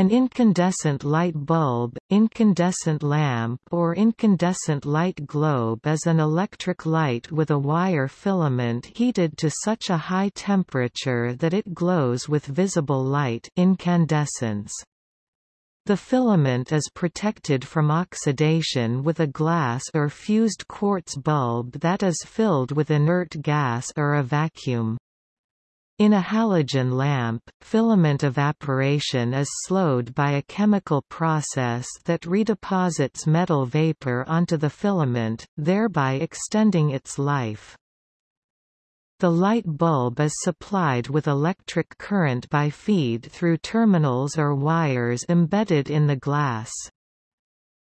An incandescent light bulb, incandescent lamp or incandescent light globe is an electric light with a wire filament heated to such a high temperature that it glows with visible light incandescence. The filament is protected from oxidation with a glass or fused quartz bulb that is filled with inert gas or a vacuum. In a halogen lamp, filament evaporation is slowed by a chemical process that redeposits metal vapor onto the filament, thereby extending its life. The light bulb is supplied with electric current by feed through terminals or wires embedded in the glass.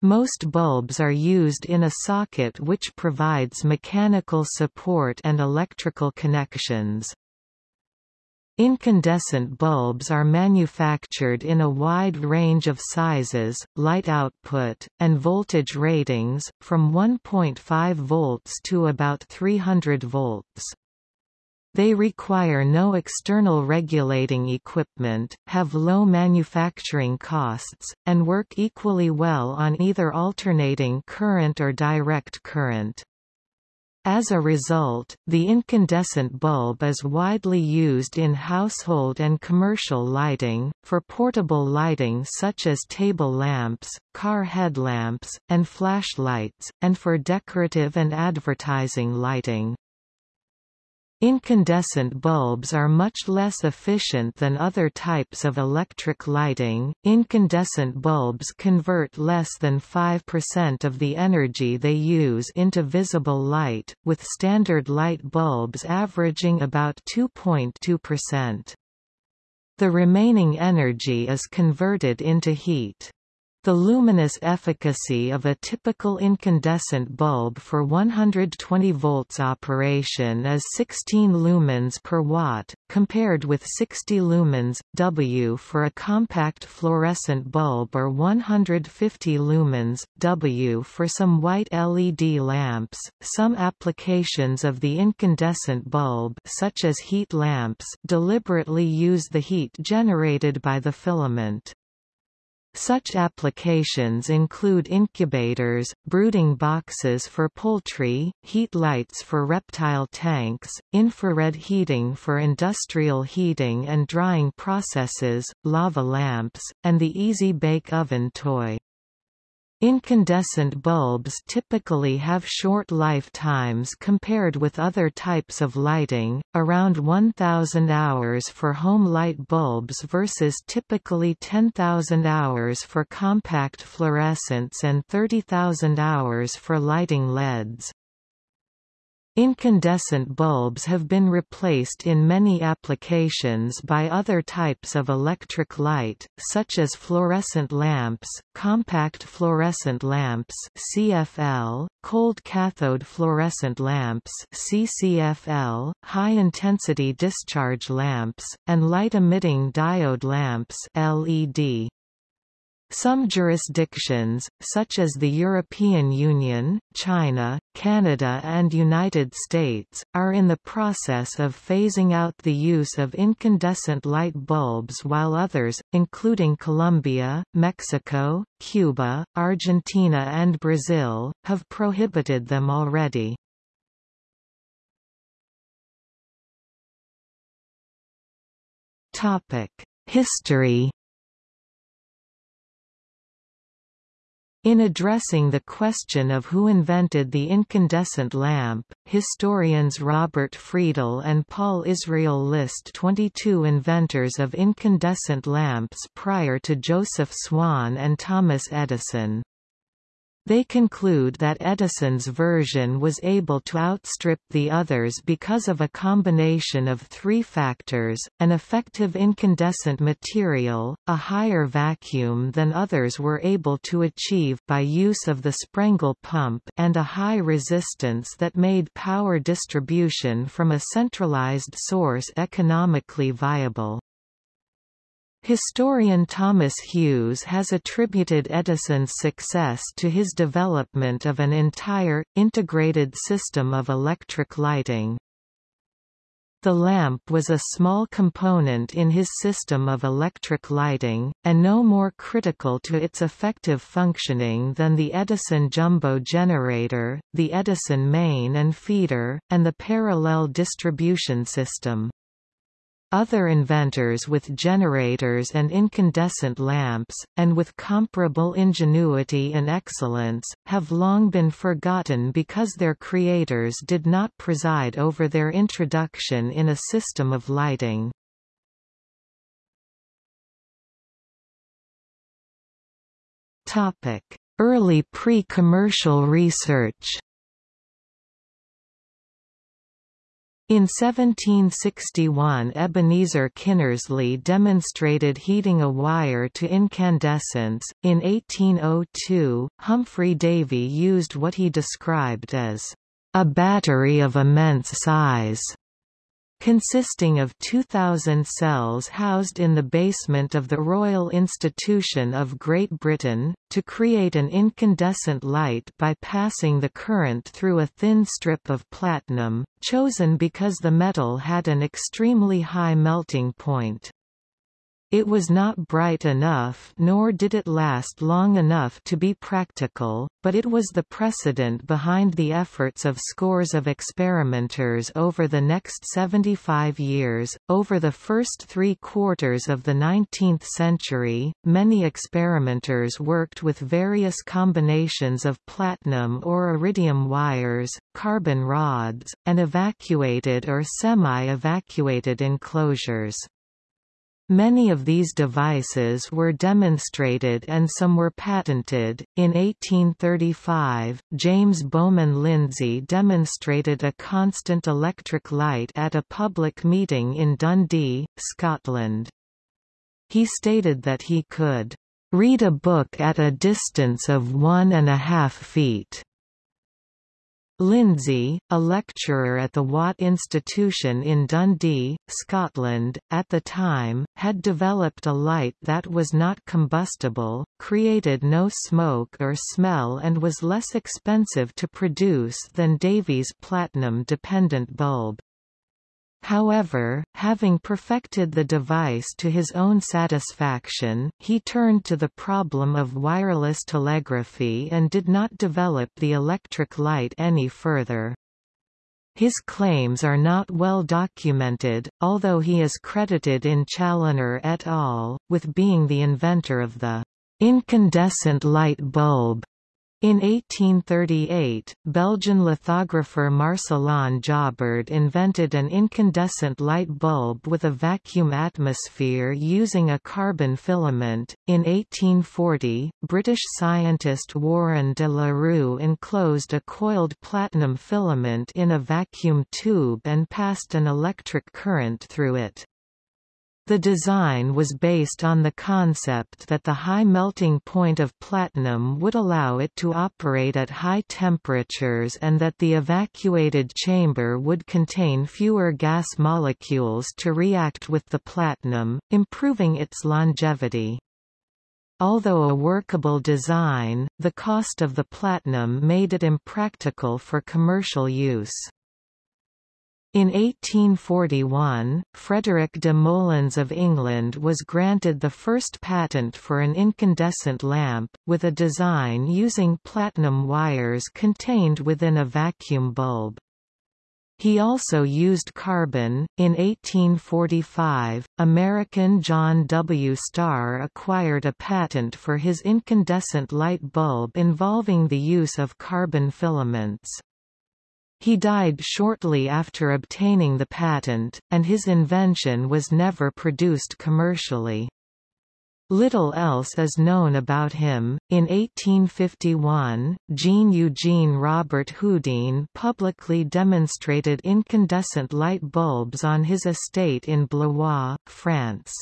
Most bulbs are used in a socket which provides mechanical support and electrical connections. Incandescent bulbs are manufactured in a wide range of sizes, light output, and voltage ratings, from 1.5 volts to about 300 volts. They require no external regulating equipment, have low manufacturing costs, and work equally well on either alternating current or direct current. As a result, the incandescent bulb is widely used in household and commercial lighting, for portable lighting such as table lamps, car headlamps, and flashlights, and for decorative and advertising lighting. Incandescent bulbs are much less efficient than other types of electric lighting. Incandescent bulbs convert less than 5% of the energy they use into visible light, with standard light bulbs averaging about 2.2%. The remaining energy is converted into heat. The luminous efficacy of a typical incandescent bulb for 120 volts operation is 16 lumens per watt, compared with 60 lumens, W for a compact fluorescent bulb or 150 lumens, W for some white LED lamps. Some applications of the incandescent bulb such as heat lamps deliberately use the heat generated by the filament. Such applications include incubators, brooding boxes for poultry, heat lights for reptile tanks, infrared heating for industrial heating and drying processes, lava lamps, and the Easy Bake Oven toy. Incandescent bulbs typically have short lifetimes compared with other types of lighting, around 1,000 hours for home light bulbs versus typically 10,000 hours for compact fluorescents and 30,000 hours for lighting LEDs. Incandescent bulbs have been replaced in many applications by other types of electric light, such as fluorescent lamps, compact fluorescent lamps CFL, cold cathode fluorescent lamps CCFL, high-intensity discharge lamps, and light-emitting diode lamps LED. Some jurisdictions, such as the European Union, China, Canada and United States, are in the process of phasing out the use of incandescent light bulbs while others, including Colombia, Mexico, Cuba, Argentina and Brazil, have prohibited them already. History In addressing the question of who invented the incandescent lamp, historians Robert Friedel and Paul Israel list 22 inventors of incandescent lamps prior to Joseph Swan and Thomas Edison. They conclude that Edison's version was able to outstrip the others because of a combination of three factors, an effective incandescent material, a higher vacuum than others were able to achieve by use of the Sprengel pump and a high resistance that made power distribution from a centralized source economically viable. Historian Thomas Hughes has attributed Edison's success to his development of an entire, integrated system of electric lighting. The lamp was a small component in his system of electric lighting, and no more critical to its effective functioning than the Edison jumbo generator, the Edison main and feeder, and the parallel distribution system. Other inventors with generators and incandescent lamps, and with comparable ingenuity and excellence, have long been forgotten because their creators did not preside over their introduction in a system of lighting. Early pre-commercial research In 1761 Ebenezer Kinnersley demonstrated heating a wire to incandescence. In 1802, Humphry Davy used what he described as a battery of immense size consisting of 2,000 cells housed in the basement of the Royal Institution of Great Britain, to create an incandescent light by passing the current through a thin strip of platinum, chosen because the metal had an extremely high melting point. It was not bright enough nor did it last long enough to be practical, but it was the precedent behind the efforts of scores of experimenters over the next 75 years. Over the first three quarters of the 19th century, many experimenters worked with various combinations of platinum or iridium wires, carbon rods, and evacuated or semi-evacuated enclosures. Many of these devices were demonstrated and some were patented. In 1835, James Bowman Lindsay demonstrated a constant electric light at a public meeting in Dundee, Scotland. He stated that he could read a book at a distance of one and a half feet. Lindsay, a lecturer at the Watt Institution in Dundee, Scotland, at the time, had developed a light that was not combustible, created no smoke or smell and was less expensive to produce than Davy's platinum-dependent bulb. However, having perfected the device to his own satisfaction, he turned to the problem of wireless telegraphy and did not develop the electric light any further. His claims are not well documented, although he is credited in Challoner et al. with being the inventor of the incandescent light bulb. In 1838, Belgian lithographer Marcelin Jobard invented an incandescent light bulb with a vacuum atmosphere using a carbon filament. In 1840, British scientist Warren de la Rue enclosed a coiled platinum filament in a vacuum tube and passed an electric current through it. The design was based on the concept that the high melting point of platinum would allow it to operate at high temperatures and that the evacuated chamber would contain fewer gas molecules to react with the platinum, improving its longevity. Although a workable design, the cost of the platinum made it impractical for commercial use. In 1841, Frederick de Moleyns of England was granted the first patent for an incandescent lamp, with a design using platinum wires contained within a vacuum bulb. He also used carbon. In 1845, American John W. Starr acquired a patent for his incandescent light bulb involving the use of carbon filaments. He died shortly after obtaining the patent, and his invention was never produced commercially. Little else is known about him. In 1851, Jean Eugene Robert Houdin publicly demonstrated incandescent light bulbs on his estate in Blois, France.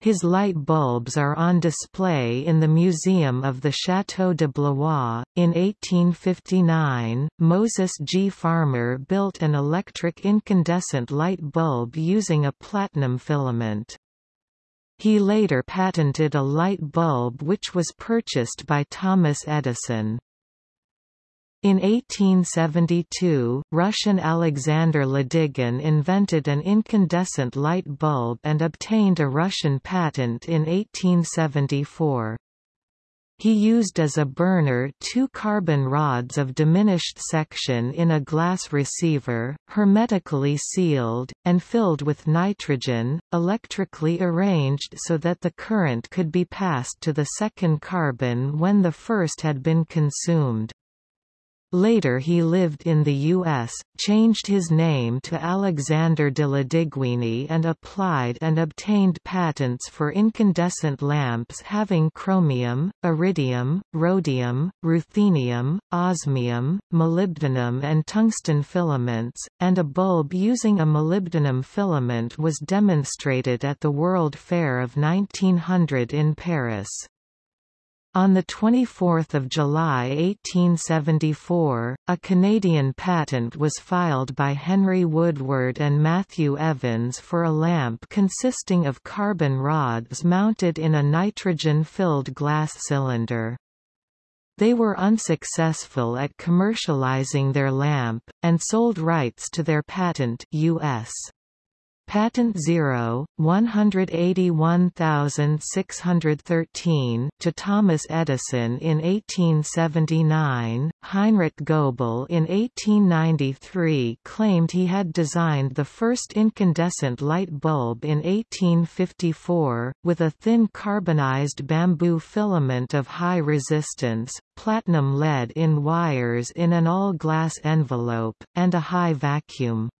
His light bulbs are on display in the Museum of the Château de Blois. In 1859, Moses G. Farmer built an electric incandescent light bulb using a platinum filament. He later patented a light bulb which was purchased by Thomas Edison. In 1872, Russian Alexander Ladygin invented an incandescent light bulb and obtained a Russian patent in 1874. He used as a burner two carbon rods of diminished section in a glass receiver, hermetically sealed, and filled with nitrogen, electrically arranged so that the current could be passed to the second carbon when the first had been consumed. Later he lived in the U.S., changed his name to Alexander de la Lodyguine and applied and obtained patents for incandescent lamps having chromium, iridium, rhodium, ruthenium, osmium, molybdenum and tungsten filaments, and a bulb using a molybdenum filament was demonstrated at the World Fair of 1900 in Paris. On 24 July 1874, a Canadian patent was filed by Henry Woodward and Matthew Evans for a lamp consisting of carbon rods mounted in a nitrogen-filled glass cylinder. They were unsuccessful at commercializing their lamp, and sold rights to their patent US. Patent 0, 181613 to Thomas Edison in 1879, Heinrich Goebel in 1893 claimed he had designed the first incandescent light bulb in 1854, with a thin carbonized bamboo filament of high resistance, platinum lead in wires in an all-glass envelope, and a high vacuum.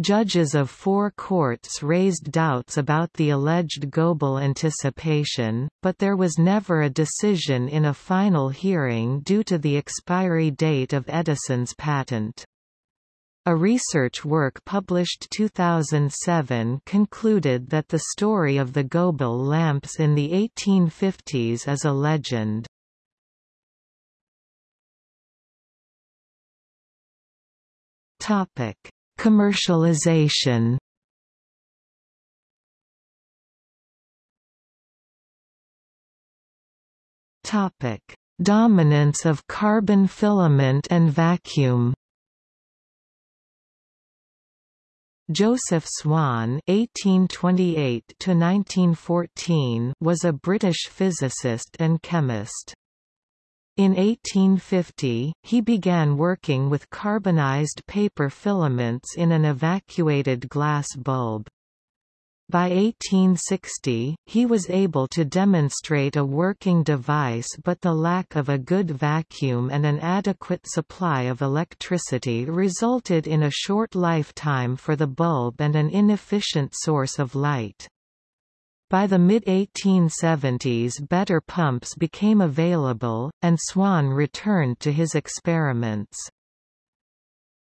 Judges of four courts raised doubts about the alleged Goebel anticipation, but there was never a decision in a final hearing due to the expiry date of Edison's patent. A research work published 2007 concluded that the story of the Goebel lamps in the 1850s is a legend. Topic Commercialization Topic: Dominance of carbon filament and vacuum. Joseph Swan (1828–1914) was a British physicist and chemist. In 1850, he began working with carbonized paper filaments in an evacuated glass bulb. By 1860, he was able to demonstrate a working device but the lack of a good vacuum and an adequate supply of electricity resulted in a short lifetime for the bulb and an inefficient source of light. By the mid-1870s better pumps became available, and Swan returned to his experiments.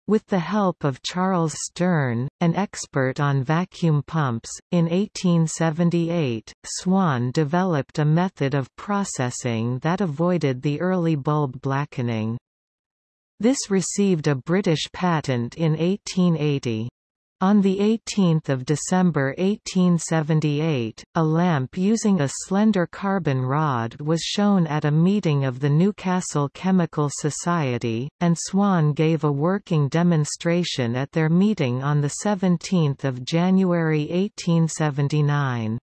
With the help of Charles Stearn, an expert on vacuum pumps, in 1878, Swan developed a method of processing that avoided the early bulb blackening. This received a British patent in 1880. On 18 December 1878, a lamp using a slender carbon rod was shown at a meeting of the Newcastle Chemical Society, and Swan gave a working demonstration at their meeting on 17 January 1879.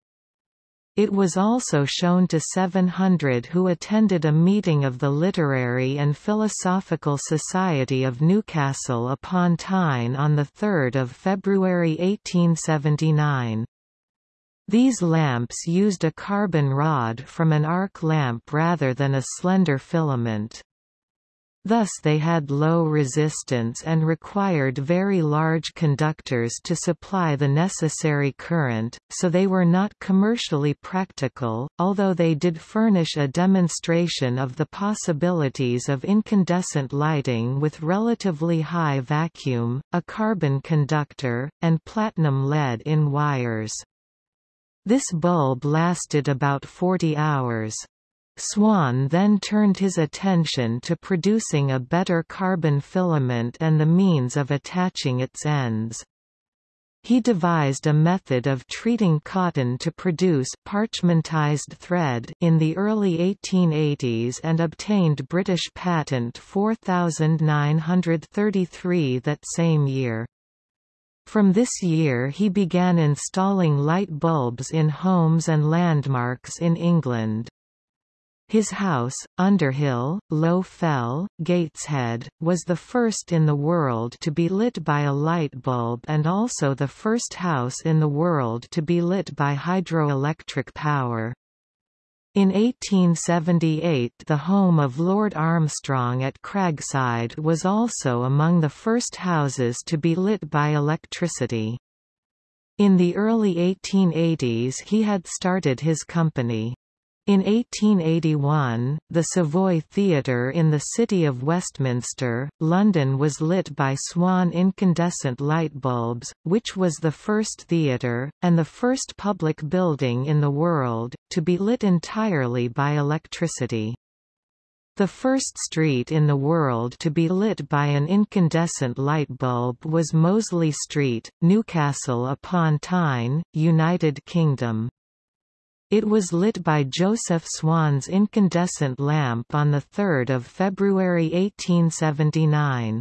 It was also shown to 700 who attended a meeting of the Literary and Philosophical Society of Newcastle upon Tyne on 3 February 1879. These lamps used a carbon rod from an arc lamp rather than a slender filament. Thus they had low resistance and required very large conductors to supply the necessary current, so they were not commercially practical, although they did furnish a demonstration of the possibilities of incandescent lighting with relatively high vacuum, a carbon conductor, and platinum lead in wires. This bulb lasted about 40 hours. Swan then turned his attention to producing a better carbon filament and the means of attaching its ends. He devised a method of treating cotton to produce parchmentized thread in the early 1880s and obtained British patent 4933 that same year. From this year he began installing light bulbs in homes and landmarks in England. His house, Underhill, Low Fell, Gateshead, was the first in the world to be lit by a light bulb and also the first house in the world to be lit by hydroelectric power. In 1878 the home of Lord Armstrong at Cragside was also among the first houses to be lit by electricity. In the early 1880s he had started his company. In 1881, the Savoy Theatre in the City of Westminster, London was lit by Swan incandescent light bulbs, which was the first theatre, and the first public building in the world, to be lit entirely by electricity. The first street in the world to be lit by an incandescent light bulb was Mosley Street, Newcastle upon Tyne, United Kingdom. It was lit by Joseph Swan's incandescent lamp on 3 February 1879.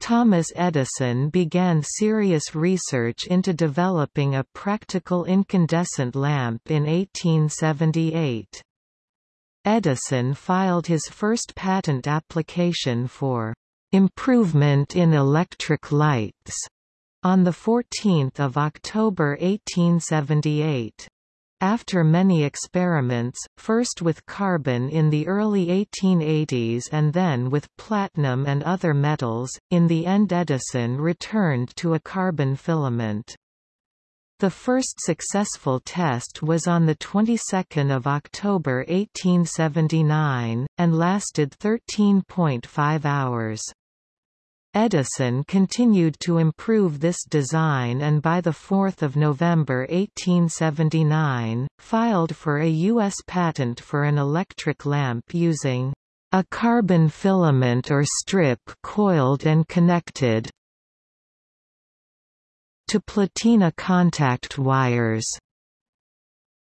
Thomas Edison began serious research into developing a practical incandescent lamp in 1878. Edison filed his first patent application for improvement in electric lights on 14 October 1878. After many experiments, first with carbon in the early 1880s and then with platinum and other metals, in the end Edison returned to a carbon filament. The first successful test was on the 22nd of October 1879 and lasted 13.5 hours. Edison continued to improve this design and by 4 November 1879, filed for a U.S. patent for an electric lamp using a carbon filament or strip coiled and connected to platina contact wires.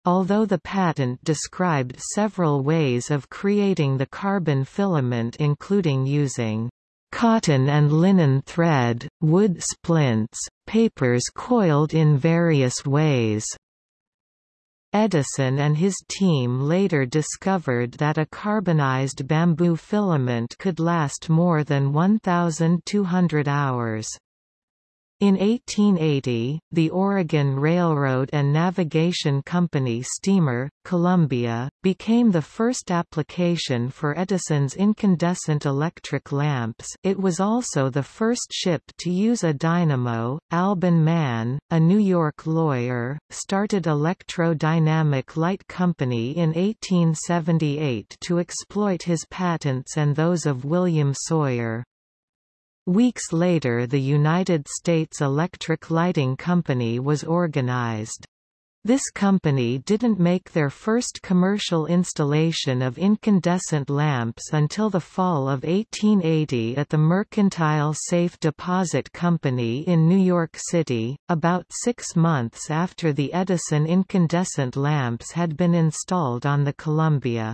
Although the patent described several ways of creating the carbon filament including using cotton and linen thread, wood splints, papers coiled in various ways. Edison and his team later discovered that a carbonized bamboo filament could last more than 1,200 hours. In 1880, the Oregon Railroad and Navigation Company steamer, Columbia, became the first application for Edison's incandescent electric lamps it was also the first ship to use a dynamo. Albon Man, a New York lawyer, started Electro-Dynamic Light Company in 1878 to exploit his patents and those of William Sawyer. Weeks later the United States Electric Lighting Company was organized. This company didn't make their first commercial installation of incandescent lamps until the fall of 1880 at the Mercantile Safe Deposit Company in New York City, about six months after the Edison incandescent lamps had been installed on the Columbia.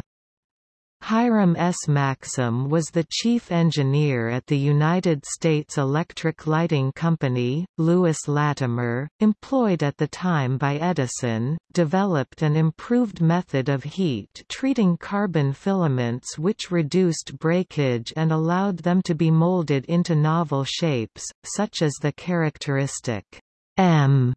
Hiram S. Maxim was the chief engineer at the United States Electric Lighting Company. Lewis Latimer, employed at the time by Edison, developed an improved method of heat treating carbon filaments which reduced breakage and allowed them to be molded into novel shapes, such as the characteristic M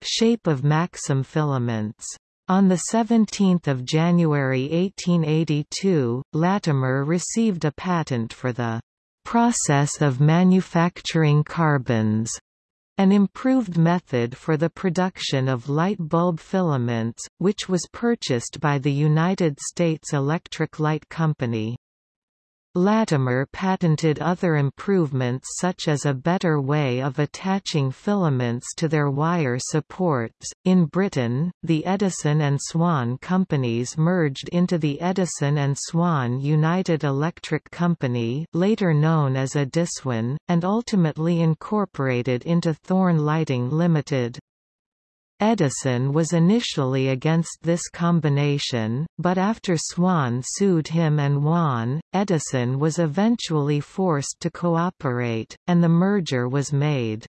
shape of Maxim filaments. On 17 January 1882, Latimer received a patent for the process of manufacturing carbons, an improved method for the production of light bulb filaments, which was purchased by the United States Electric Light Company. Latimer patented other improvements such as a better way of attaching filaments to their wire supports. In Britain, the Edison and Swan companies merged into the Edison and Swan United Electric Company, later known as Ediswan, and ultimately incorporated into Thorn Lighting Limited. Edison was initially against this combination, but after Swan sued him and won, Edison was eventually forced to cooperate, and the merger was made.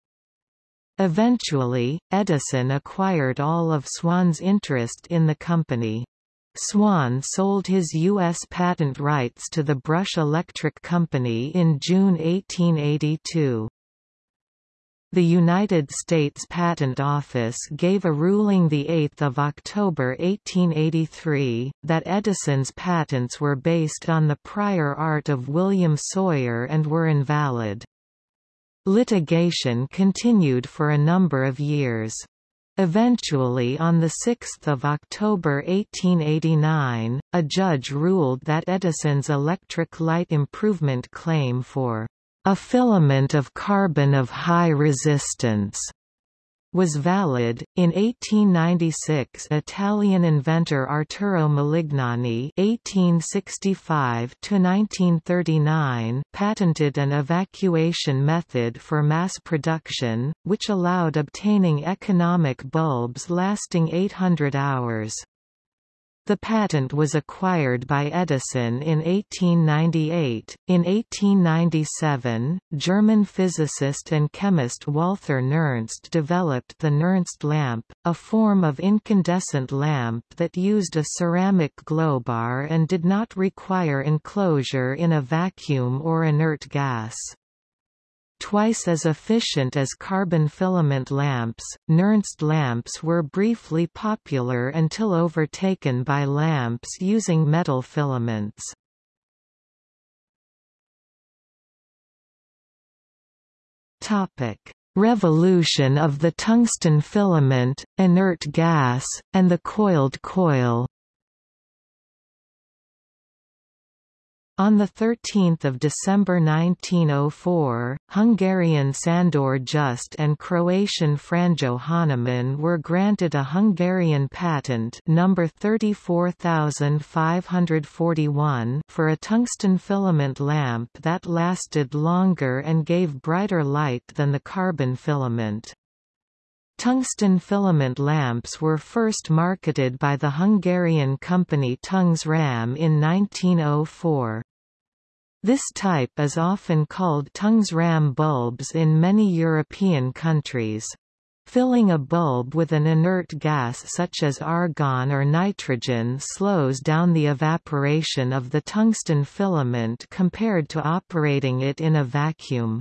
Eventually, Edison acquired all of Swan's interest in the company. Swan sold his U.S. patent rights to the Brush Electric Company in June 1882. The United States Patent Office gave a ruling 8 October 1883, that Edison's patents were based on the prior art of William Sawyer and were invalid. Litigation continued for a number of years. Eventually on 6 October 1889, a judge ruled that Edison's electric light improvement claim for a filament of carbon of high resistance was valid. In 1896, Italian inventor Arturo Malignani (1865–1939) patented an evacuation method for mass production, which allowed obtaining economic bulbs lasting 800 hours. The patent was acquired by Edison in 1898. In 1897, German physicist and chemist Walther Nernst developed the Nernst lamp, a form of incandescent lamp that used a ceramic glowbar and did not require enclosure in a vacuum or inert gas. Twice as efficient as carbon filament lamps, Nernst lamps were briefly popular until overtaken by lamps using metal filaments. Topic: Revolution of the tungsten filament, inert gas, and the coiled coil On 13 December 1904, Hungarian Sandor Just and Croatian Franjo Hanaman were granted a Hungarian patent number 34541 for a tungsten filament lamp that lasted longer and gave brighter light than the carbon filament. Tungsten filament lamps were first marketed by the Hungarian company Tungsram in 1904. This type is often called Tungsram bulbs in many European countries. Filling a bulb with an inert gas such as argon or nitrogen slows down the evaporation of the tungsten filament compared to operating it in a vacuum.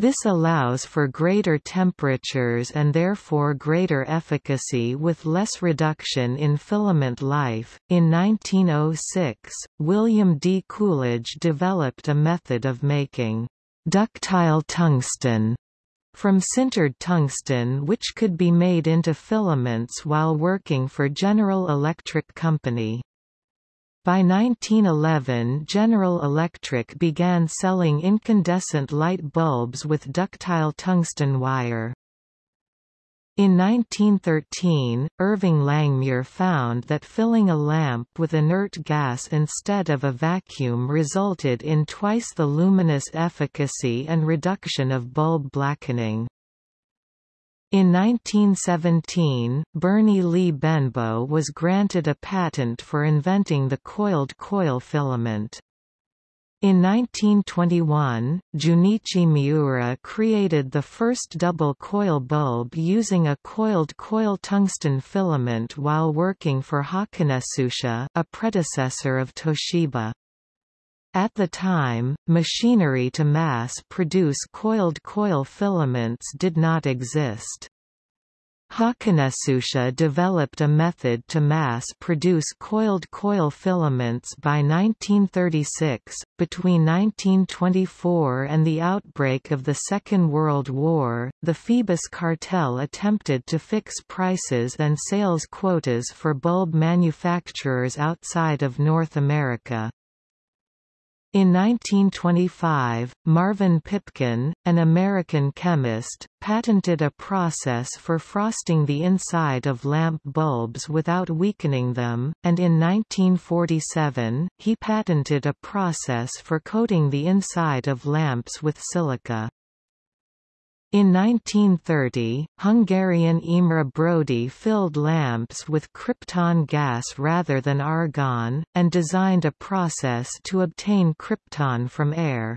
This allows for greater temperatures and therefore greater efficacy with less reduction in filament life. In 1906, William D. Coolidge developed a method of making ductile tungsten from sintered tungsten which could be made into filaments while working for General Electric Company. By 1911 General Electric began selling incandescent light bulbs with ductile tungsten wire. In 1913, Irving Langmuir found that filling a lamp with inert gas instead of a vacuum resulted in twice the luminous efficacy and reduction of bulb blackening. In 1917, Burnie Lee Benbow was granted a patent for inventing the coiled coil filament. In 1921, Junichi Miura created the first double coil bulb using a coiled coil tungsten filament while working for Hakunetsusha, a predecessor of Toshiba. At the time, machinery to mass-produce coiled coil filaments did not exist. Hakunetsusha developed a method to mass-produce coiled coil filaments by 1936. Between 1924 and the outbreak of the Second World War, the Phoebus cartel attempted to fix prices and sales quotas for bulb manufacturers outside of North America. In 1925, Marvin Pipkin, an American chemist, patented a process for frosting the inside of lamp bulbs without weakening them, and in 1947, he patented a process for coating the inside of lamps with silica. In 1930, Hungarian Imre Brody filled lamps with krypton gas rather than argon, and designed a process to obtain krypton from air.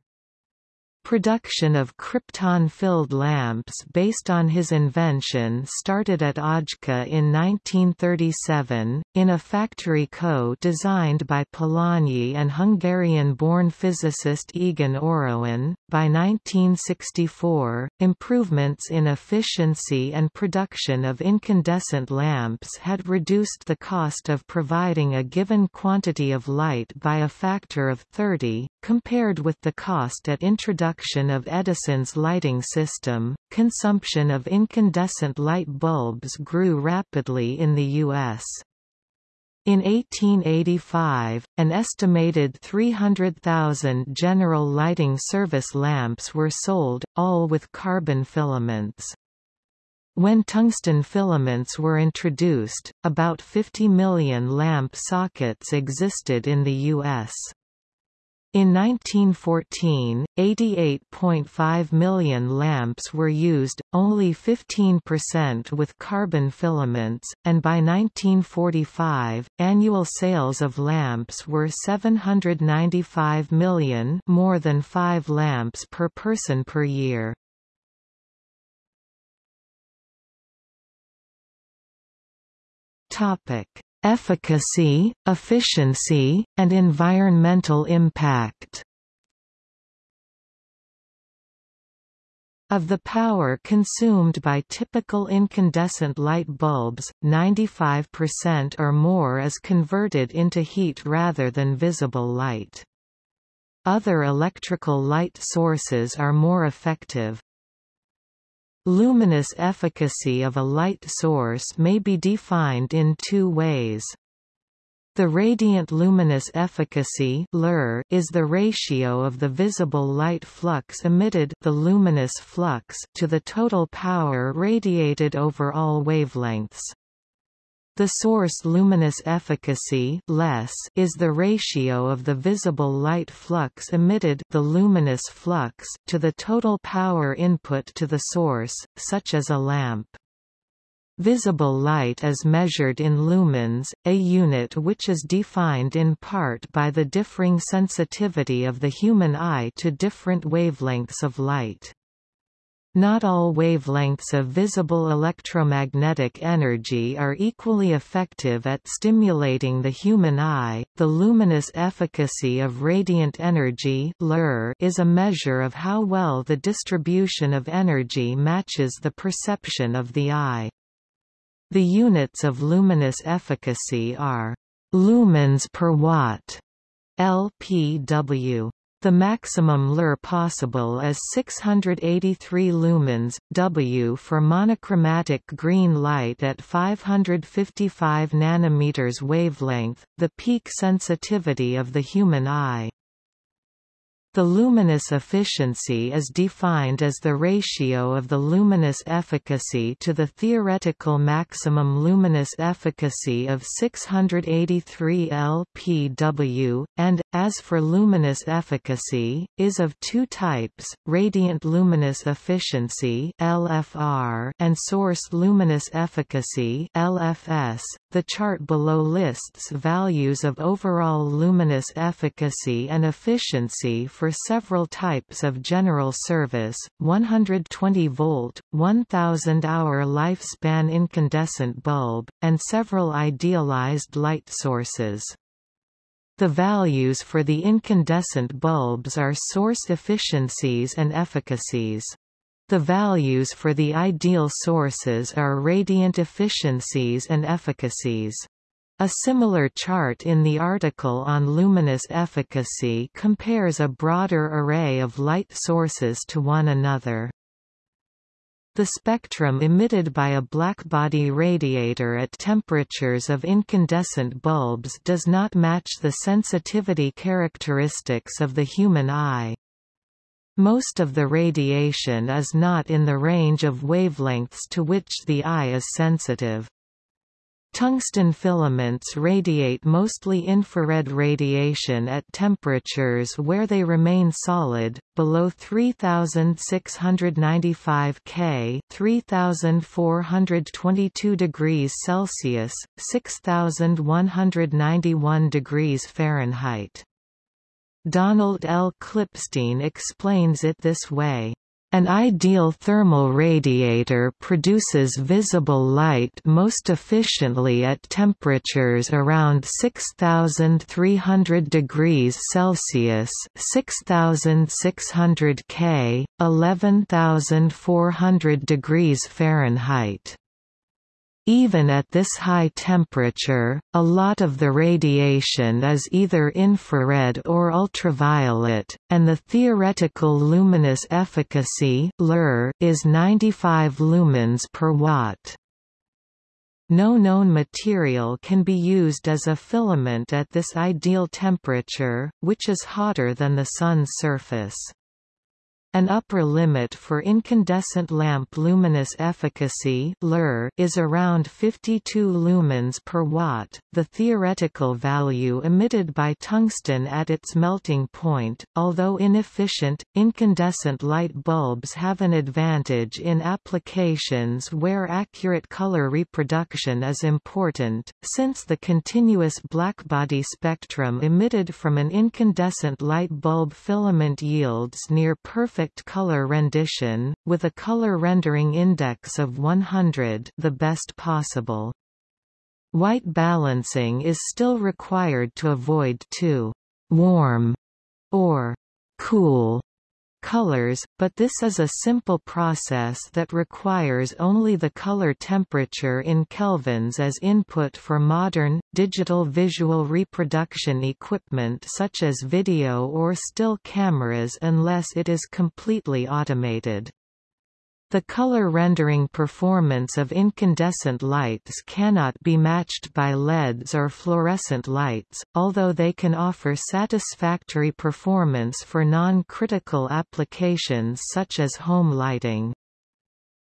Production of krypton-filled lamps based on his invention started at Ajka in 1937, in a factory co-designed by Polanyi and Hungarian-born physicist Egon Orowan. By 1964, improvements in efficiency and production of incandescent lamps had reduced the cost of providing a given quantity of light by a factor of 30, compared with the cost at introduction introduction of Edison's lighting system, consumption of incandescent light bulbs grew rapidly in the U.S. In 1885, an estimated 300,000 general lighting service lamps were sold, all with carbon filaments. When tungsten filaments were introduced, about 50 million lamp sockets existed in the U.S. In 1914, 88.5 million lamps were used, only 15% with carbon filaments, and by 1945, annual sales of lamps were 795 million more than 5 lamps per person per year. Topic efficacy, efficiency, and environmental impact. Of the power consumed by typical incandescent light bulbs, 95% or more is converted into heat rather than visible light. Other electrical light sources are more effective. Luminous efficacy of a light source may be defined in two ways. The radiant luminous efficacy is the ratio of the visible light flux emitted the luminous flux to the total power radiated over all wavelengths. The source luminous efficacy less is the ratio of the visible light flux emitted the luminous flux to the total power input to the source, such as a lamp. Visible light is measured in lumens, a unit which is defined in part by the differing sensitivity of the human eye to different wavelengths of light. Not all wavelengths of visible electromagnetic energy are equally effective at stimulating the human eye. The luminous efficacy of radiant energy is a measure of how well the distribution of energy matches the perception of the eye. The units of luminous efficacy are lumens per watt, LPW. The maximum LUR possible is 683 lumens, W for monochromatic green light at 555 nanometers wavelength, the peak sensitivity of the human eye. The luminous efficiency is defined as the ratio of the luminous efficacy to the theoretical maximum luminous efficacy of 683 lpw, and, as for luminous efficacy, is of two types, radiant luminous efficiency LFR and source luminous efficacy LFS. The chart below lists values of overall luminous efficacy and efficiency for several types of general service, 120-volt, 1000-hour lifespan incandescent bulb, and several idealized light sources. The values for the incandescent bulbs are source efficiencies and efficacies. The values for the ideal sources are radiant efficiencies and efficacies. A similar chart in the article on luminous efficacy compares a broader array of light sources to one another. The spectrum emitted by a blackbody radiator at temperatures of incandescent bulbs does not match the sensitivity characteristics of the human eye. Most of the radiation is not in the range of wavelengths to which the eye is sensitive. Tungsten filaments radiate mostly infrared radiation at temperatures where they remain solid, below 3695 K 3422 degrees Celsius, 6191 degrees Fahrenheit. Donald L. Klippstein explains it this way. An ideal thermal radiator produces visible light most efficiently at temperatures around 6300 degrees Celsius, 6600 K, 11400 degrees Fahrenheit. Even at this high temperature, a lot of the radiation is either infrared or ultraviolet, and the theoretical luminous efficacy is 95 lumens per watt. No known material can be used as a filament at this ideal temperature, which is hotter than the Sun's surface. An upper limit for incandescent lamp luminous efficacy is around 52 lumens per watt, the theoretical value emitted by tungsten at its melting point. Although inefficient, incandescent light bulbs have an advantage in applications where accurate color reproduction is important, since the continuous blackbody spectrum emitted from an incandescent light bulb filament yields near perfect perfect color rendition, with a color rendering index of 100 the best possible. White balancing is still required to avoid too warm or cool colors, but this is a simple process that requires only the color temperature in kelvins as input for modern, digital visual reproduction equipment such as video or still cameras unless it is completely automated. The color rendering performance of incandescent lights cannot be matched by LEDs or fluorescent lights, although they can offer satisfactory performance for non-critical applications such as home lighting.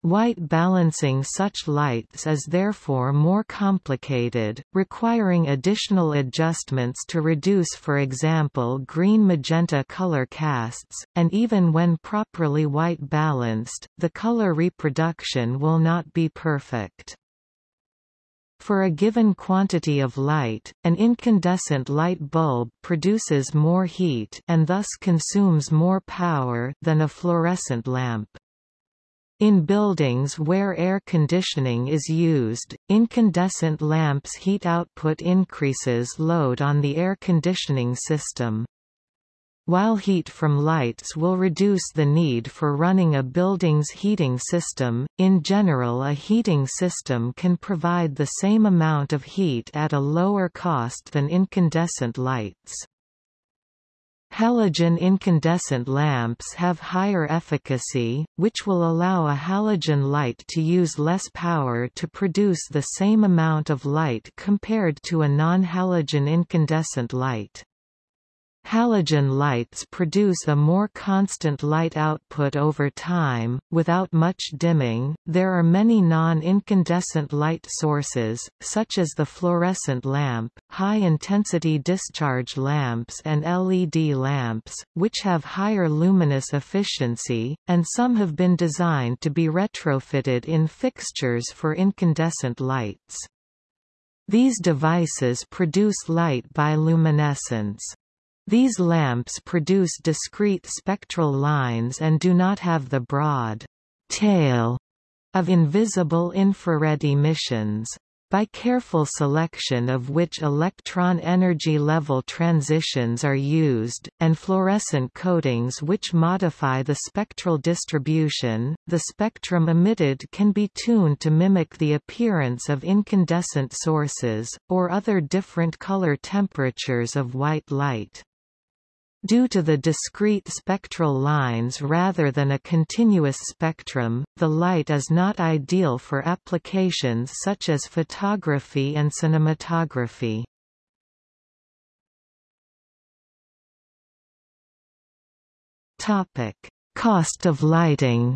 White balancing such lights is therefore more complicated, requiring additional adjustments to reduce for example green-magenta color casts, and even when properly white balanced, the color reproduction will not be perfect. For a given quantity of light, an incandescent light bulb produces more heat and thus consumes more power than a fluorescent lamp. In buildings where air conditioning is used, incandescent lamps' heat output increases load on the air conditioning system. While heat from lights will reduce the need for running a building's heating system, in general a heating system can provide the same amount of heat at a lower cost than incandescent lights. Halogen incandescent lamps have higher efficacy, which will allow a halogen light to use less power to produce the same amount of light compared to a non-halogen incandescent light. Halogen lights produce a more constant light output over time, without much dimming. There are many non incandescent light sources, such as the fluorescent lamp, high intensity discharge lamps, and LED lamps, which have higher luminous efficiency, and some have been designed to be retrofitted in fixtures for incandescent lights. These devices produce light by luminescence. These lamps produce discrete spectral lines and do not have the broad tail of invisible infrared emissions. By careful selection of which electron energy level transitions are used, and fluorescent coatings which modify the spectral distribution, the spectrum emitted can be tuned to mimic the appearance of incandescent sources, or other different color temperatures of white light. Due to the discrete spectral lines rather than a continuous spectrum, the light is not ideal for applications such as photography and cinematography. Cost of lighting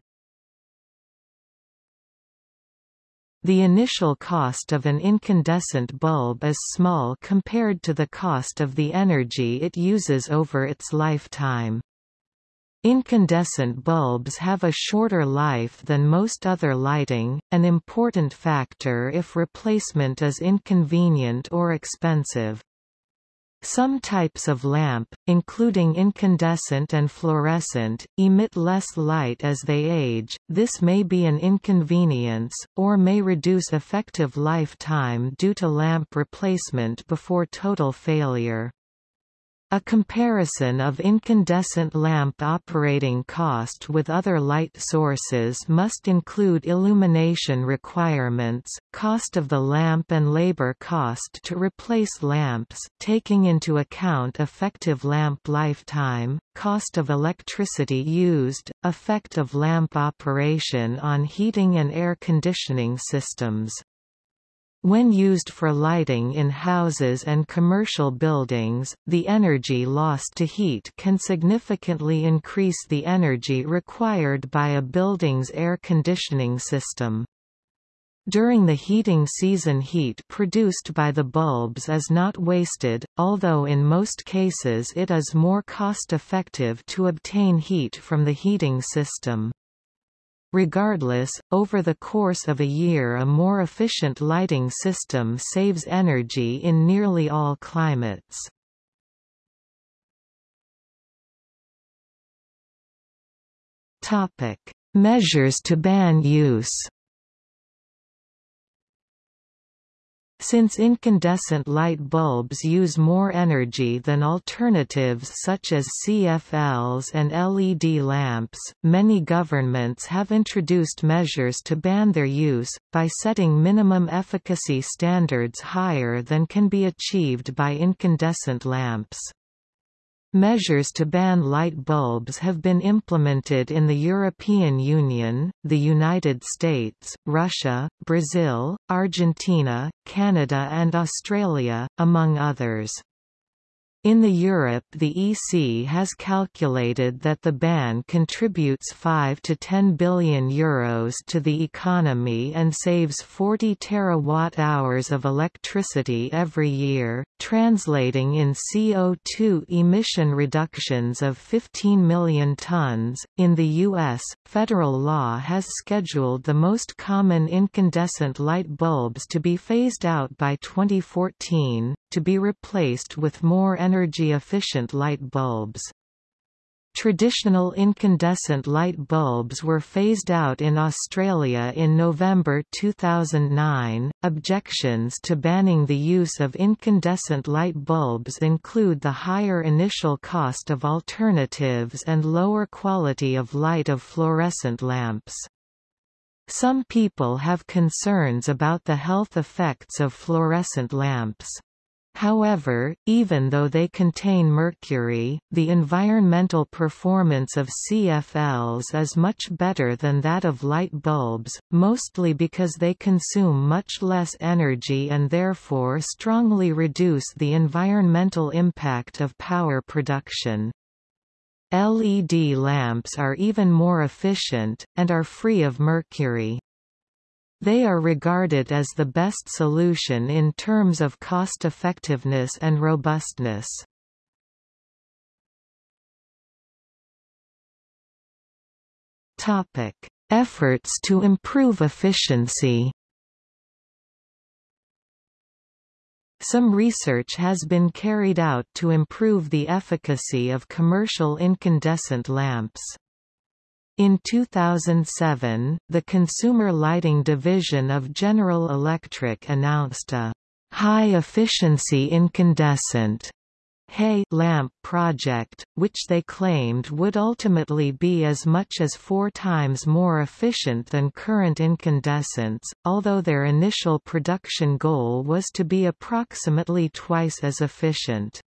The initial cost of an incandescent bulb is small compared to the cost of the energy it uses over its lifetime. Incandescent bulbs have a shorter life than most other lighting, an important factor if replacement is inconvenient or expensive. Some types of lamp, including incandescent and fluorescent, emit less light as they age, this may be an inconvenience, or may reduce effective lifetime due to lamp replacement before total failure. A comparison of incandescent lamp operating cost with other light sources must include illumination requirements, cost of the lamp and labor cost to replace lamps taking into account effective lamp lifetime, cost of electricity used, effect of lamp operation on heating and air conditioning systems. When used for lighting in houses and commercial buildings, the energy lost to heat can significantly increase the energy required by a building's air conditioning system. During the heating season heat produced by the bulbs is not wasted, although in most cases it is more cost-effective to obtain heat from the heating system. Regardless, over the course of a year a more efficient lighting system saves energy in nearly all climates. Measures to ban use Since incandescent light bulbs use more energy than alternatives such as CFLs and LED lamps, many governments have introduced measures to ban their use, by setting minimum efficacy standards higher than can be achieved by incandescent lamps. Measures to ban light bulbs have been implemented in the European Union, the United States, Russia, Brazil, Argentina, Canada and Australia, among others. In the Europe the EC has calculated that the ban contributes 5 to 10 billion euros to the economy and saves 40 terawatt-hours of electricity every year, translating in CO2 emission reductions of 15 million tons. In the US, federal law has scheduled the most common incandescent light bulbs to be phased out by 2014, to be replaced with more energy-efficient light bulbs. Traditional incandescent light bulbs were phased out in Australia in November 2009. Objections to banning the use of incandescent light bulbs include the higher initial cost of alternatives and lower quality of light of fluorescent lamps. Some people have concerns about the health effects of fluorescent lamps. However, even though they contain mercury, the environmental performance of CFLs is much better than that of light bulbs, mostly because they consume much less energy and therefore strongly reduce the environmental impact of power production. LED lamps are even more efficient, and are free of mercury. They are regarded as the best solution in terms of cost-effectiveness and robustness. Topic: Efforts to improve efficiency. Some research has been carried out to improve the efficacy of commercial incandescent lamps. In 2007, the Consumer Lighting Division of General Electric announced a high-efficiency incandescent HEI lamp project, which they claimed would ultimately be as much as four times more efficient than current incandescents, although their initial production goal was to be approximately twice as efficient.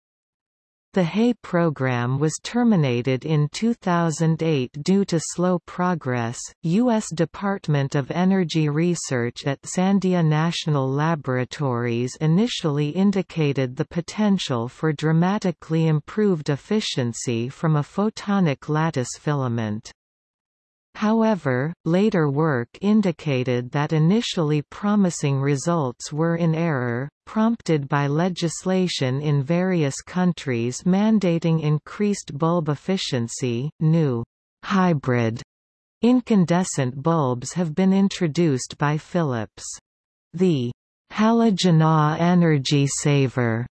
The HEI program was terminated in 2008 due to slow progress. U.S. Department of Energy research at Sandia National Laboratories initially indicated the potential for dramatically improved efficiency from a photonic lattice filament. However, later work indicated that initially promising results were in error, prompted by legislation in various countries mandating increased bulb efficiency. New hybrid incandescent bulbs have been introduced by Philips. The Halogen energy saver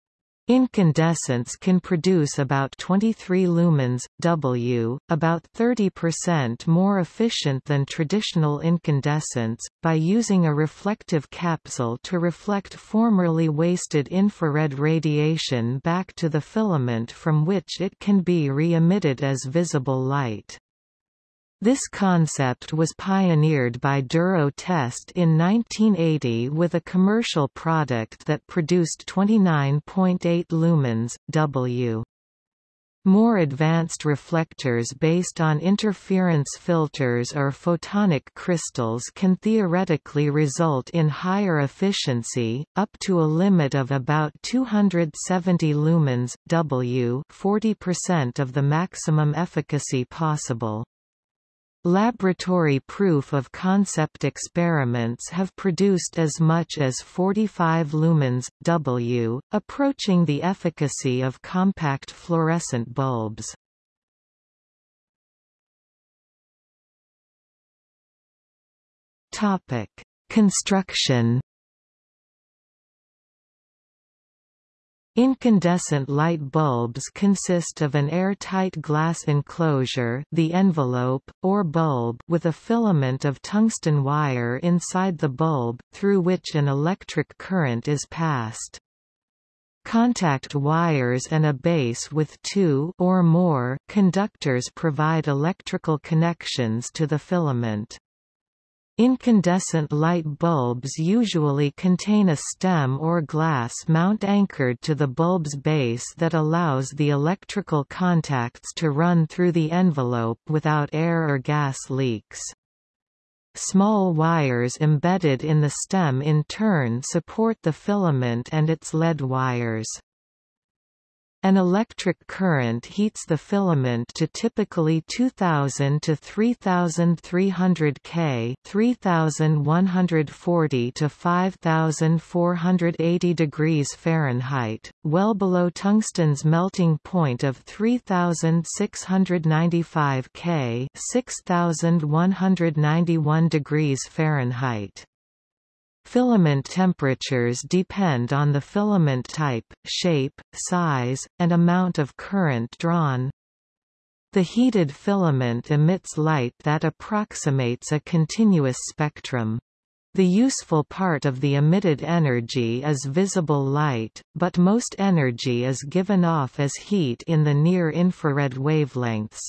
Incandescence can produce about 23 lumens, W, about 30% more efficient than traditional incandescence, by using a reflective capsule to reflect formerly wasted infrared radiation back to the filament from which it can be re-emitted as visible light. This concept was pioneered by Duro Test in 1980 with a commercial product that produced 29.8 lumens, W. More advanced reflectors based on interference filters or photonic crystals can theoretically result in higher efficiency, up to a limit of about 270 lumens W 40% of the maximum efficacy possible. Laboratory proof of concept experiments have produced as much as 45 lumens, W, approaching the efficacy of compact fluorescent bulbs. Construction Incandescent light bulbs consist of an airtight glass enclosure the envelope, or bulb with a filament of tungsten wire inside the bulb, through which an electric current is passed. Contact wires and a base with two or more conductors provide electrical connections to the filament. Incandescent light bulbs usually contain a stem or glass mount anchored to the bulb's base that allows the electrical contacts to run through the envelope without air or gas leaks. Small wires embedded in the stem in turn support the filament and its lead wires. An electric current heats the filament to typically 2000 to 3300 K, 3140 to 5480 degrees Fahrenheit, well below tungsten's melting point of 3695 K, 6191 degrees Fahrenheit. Filament temperatures depend on the filament type, shape, size, and amount of current drawn. The heated filament emits light that approximates a continuous spectrum. The useful part of the emitted energy is visible light, but most energy is given off as heat in the near-infrared wavelengths.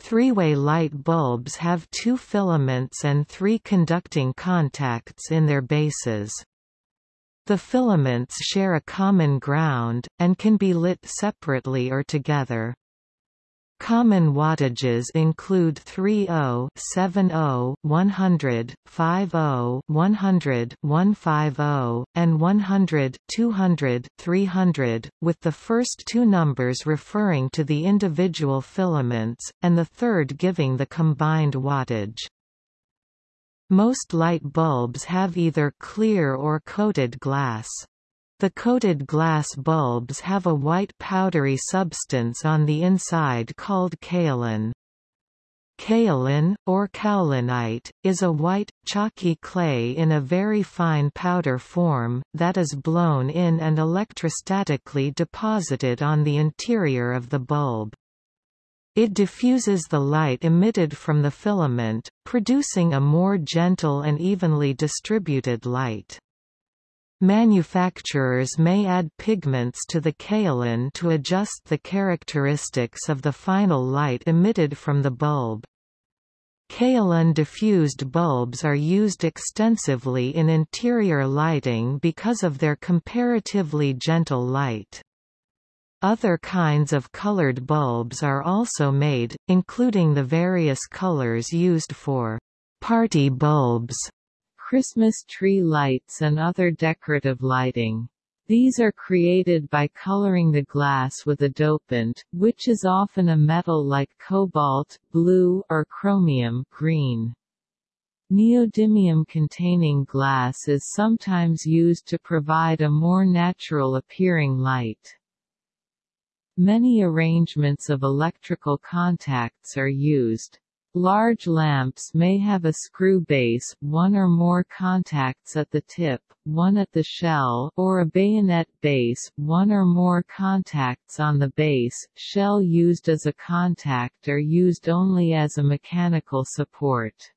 Three-way light bulbs have two filaments and three conducting contacts in their bases. The filaments share a common ground, and can be lit separately or together. Common wattages include 30, 70, 100, 50, 100, 150, and 100, 200, 300, with the first two numbers referring to the individual filaments, and the third giving the combined wattage. Most light bulbs have either clear or coated glass. The coated glass bulbs have a white powdery substance on the inside called kaolin. Kaolin, or kaolinite, is a white, chalky clay in a very fine powder form, that is blown in and electrostatically deposited on the interior of the bulb. It diffuses the light emitted from the filament, producing a more gentle and evenly distributed light. Manufacturers may add pigments to the kaolin to adjust the characteristics of the final light emitted from the bulb. Kaolin diffused bulbs are used extensively in interior lighting because of their comparatively gentle light. Other kinds of colored bulbs are also made, including the various colors used for party bulbs, Christmas tree lights and other decorative lighting. These are created by coloring the glass with a dopant, which is often a metal like cobalt, blue, or chromium green. Neodymium-containing glass is sometimes used to provide a more natural-appearing light. Many arrangements of electrical contacts are used. Large lamps may have a screw base, one or more contacts at the tip, one at the shell, or a bayonet base, one or more contacts on the base, shell used as a contact or used only as a mechanical support.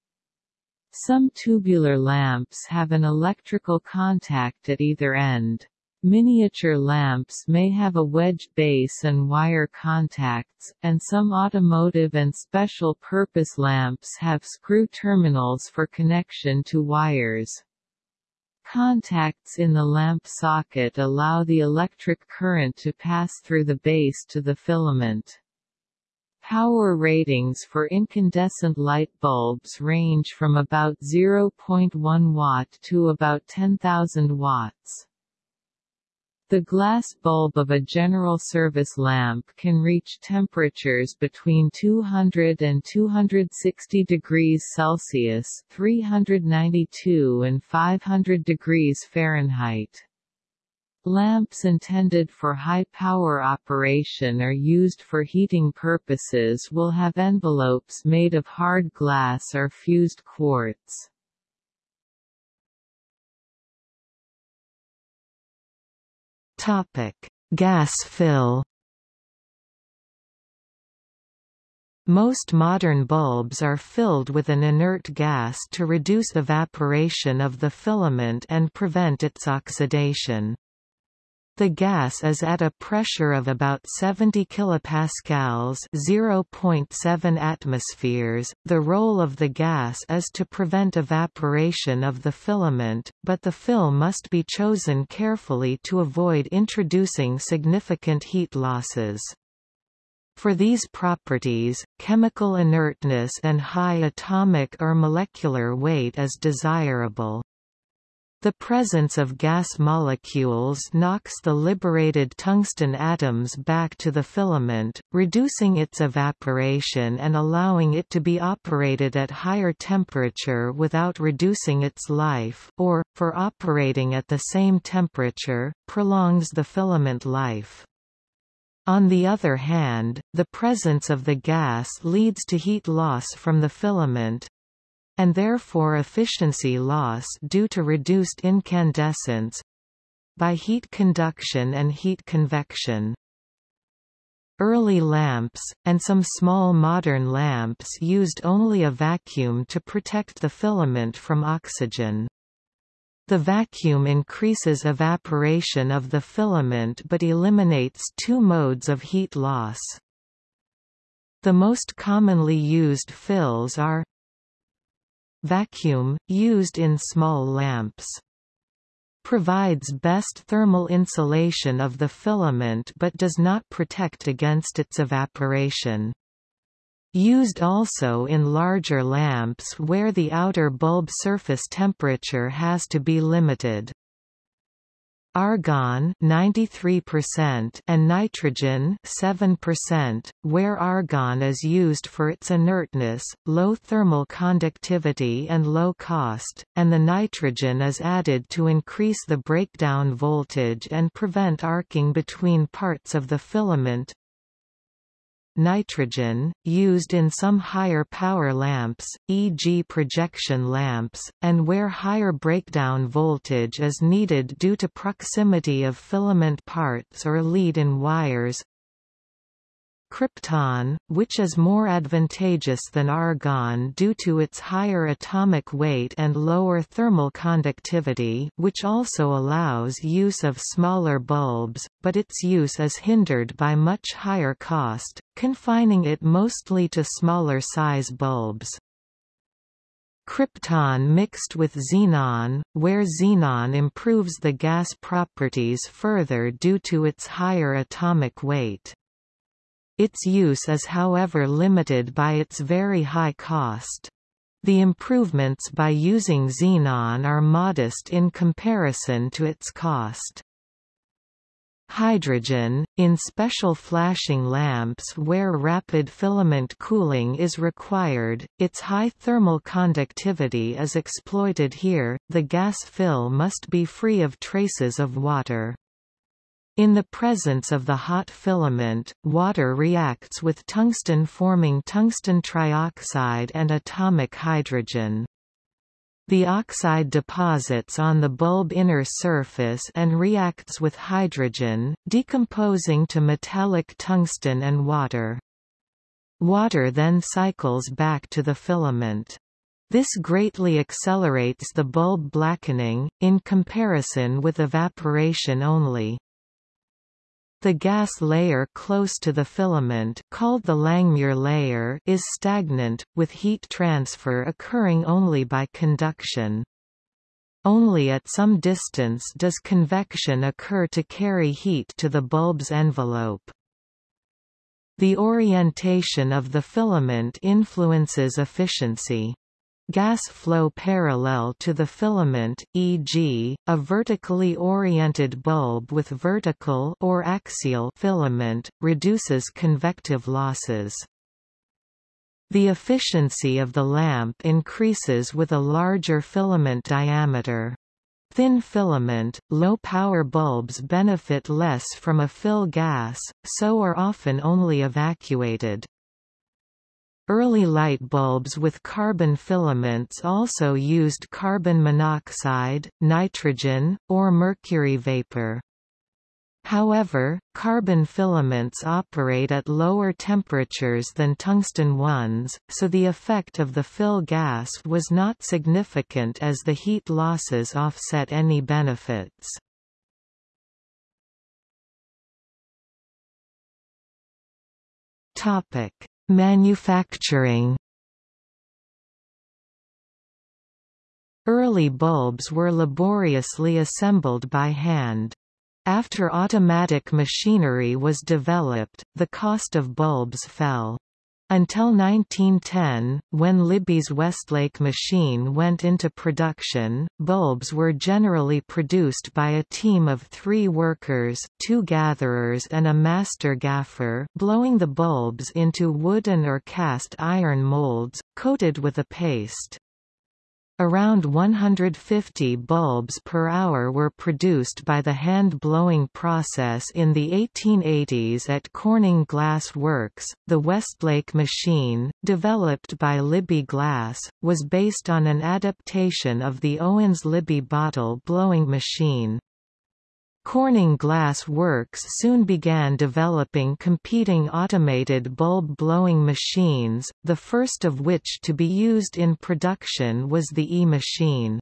Some tubular lamps have an electrical contact at either end. Miniature lamps may have a wedge base and wire contacts, and some automotive and special-purpose lamps have screw terminals for connection to wires. Contacts in the lamp socket allow the electric current to pass through the base to the filament. Power ratings for incandescent light bulbs range from about 0.1 watt to about 10,000 watts. The glass bulb of a general service lamp can reach temperatures between 200 and 260 degrees Celsius 392 and 500 degrees Fahrenheit. Lamps intended for high-power operation or used for heating purposes will have envelopes made of hard glass or fused quartz. Topic: Gas fill. Most modern bulbs are filled with an inert gas to reduce evaporation of the filament and prevent its oxidation. The gas is at a pressure of about 70 kilopascals, 0.7 atmospheres. The role of the gas is to prevent evaporation of the filament, but the fill must be chosen carefully to avoid introducing significant heat losses. For these properties, chemical inertness and high atomic or molecular weight is desirable. The presence of gas molecules knocks the liberated tungsten atoms back to the filament, reducing its evaporation and allowing it to be operated at higher temperature without reducing its life, or, for operating at the same temperature, prolongs the filament life. On the other hand, the presence of the gas leads to heat loss from the filament, and therefore efficiency loss due to reduced incandescence by heat conduction and heat convection. Early lamps, and some small modern lamps used only a vacuum to protect the filament from oxygen. The vacuum increases evaporation of the filament but eliminates two modes of heat loss. The most commonly used fills are Vacuum, used in small lamps. Provides best thermal insulation of the filament but does not protect against its evaporation. Used also in larger lamps where the outer bulb surface temperature has to be limited. Argon 93% and nitrogen 7%, where argon is used for its inertness, low thermal conductivity and low cost, and the nitrogen is added to increase the breakdown voltage and prevent arcing between parts of the filament nitrogen, used in some higher power lamps, e.g. projection lamps, and where higher breakdown voltage is needed due to proximity of filament parts or lead in wires krypton, which is more advantageous than argon due to its higher atomic weight and lower thermal conductivity which also allows use of smaller bulbs, but its use is hindered by much higher cost, confining it mostly to smaller size bulbs. krypton mixed with xenon, where xenon improves the gas properties further due to its higher atomic weight. Its use is however limited by its very high cost. The improvements by using xenon are modest in comparison to its cost. Hydrogen, in special flashing lamps where rapid filament cooling is required, its high thermal conductivity is exploited here, the gas fill must be free of traces of water. In the presence of the hot filament, water reacts with tungsten forming tungsten trioxide and atomic hydrogen. The oxide deposits on the bulb inner surface and reacts with hydrogen, decomposing to metallic tungsten and water. Water then cycles back to the filament. This greatly accelerates the bulb blackening, in comparison with evaporation only. The gas layer close to the filament called the Langmuir layer is stagnant, with heat transfer occurring only by conduction. Only at some distance does convection occur to carry heat to the bulb's envelope. The orientation of the filament influences efficiency. Gas flow parallel to the filament, e.g., a vertically oriented bulb with vertical or axial filament, reduces convective losses. The efficiency of the lamp increases with a larger filament diameter. Thin filament, low-power bulbs benefit less from a fill gas, so are often only evacuated. Early light bulbs with carbon filaments also used carbon monoxide, nitrogen, or mercury vapor. However, carbon filaments operate at lower temperatures than tungsten ones, so the effect of the fill gas was not significant as the heat losses offset any benefits. Topic: Manufacturing Early bulbs were laboriously assembled by hand. After automatic machinery was developed, the cost of bulbs fell. Until 1910, when Libbey's Westlake machine went into production, bulbs were generally produced by a team of three workers two gatherers and a master gaffer blowing the bulbs into wooden or cast iron molds, coated with a paste. Around 150 bulbs per hour were produced by the hand-blowing process in the 1880s at Corning Glass Works. The Westlake machine, developed by Libbey Glass, was based on an adaptation of the Owens-Libbey bottle blowing machine. Corning Glass Works soon began developing competing automated bulb-blowing machines, the first of which to be used in production was the E-machine.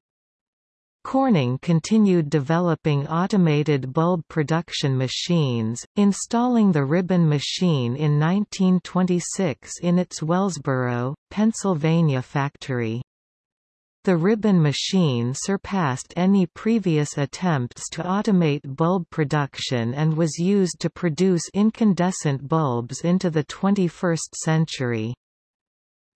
Corning continued developing automated bulb production machines, installing the ribbon machine in 1926 in its Wellsboro, Pennsylvania factory. The ribbon machine surpassed any previous attempts to automate bulb production and was used to produce incandescent bulbs into the 21st century.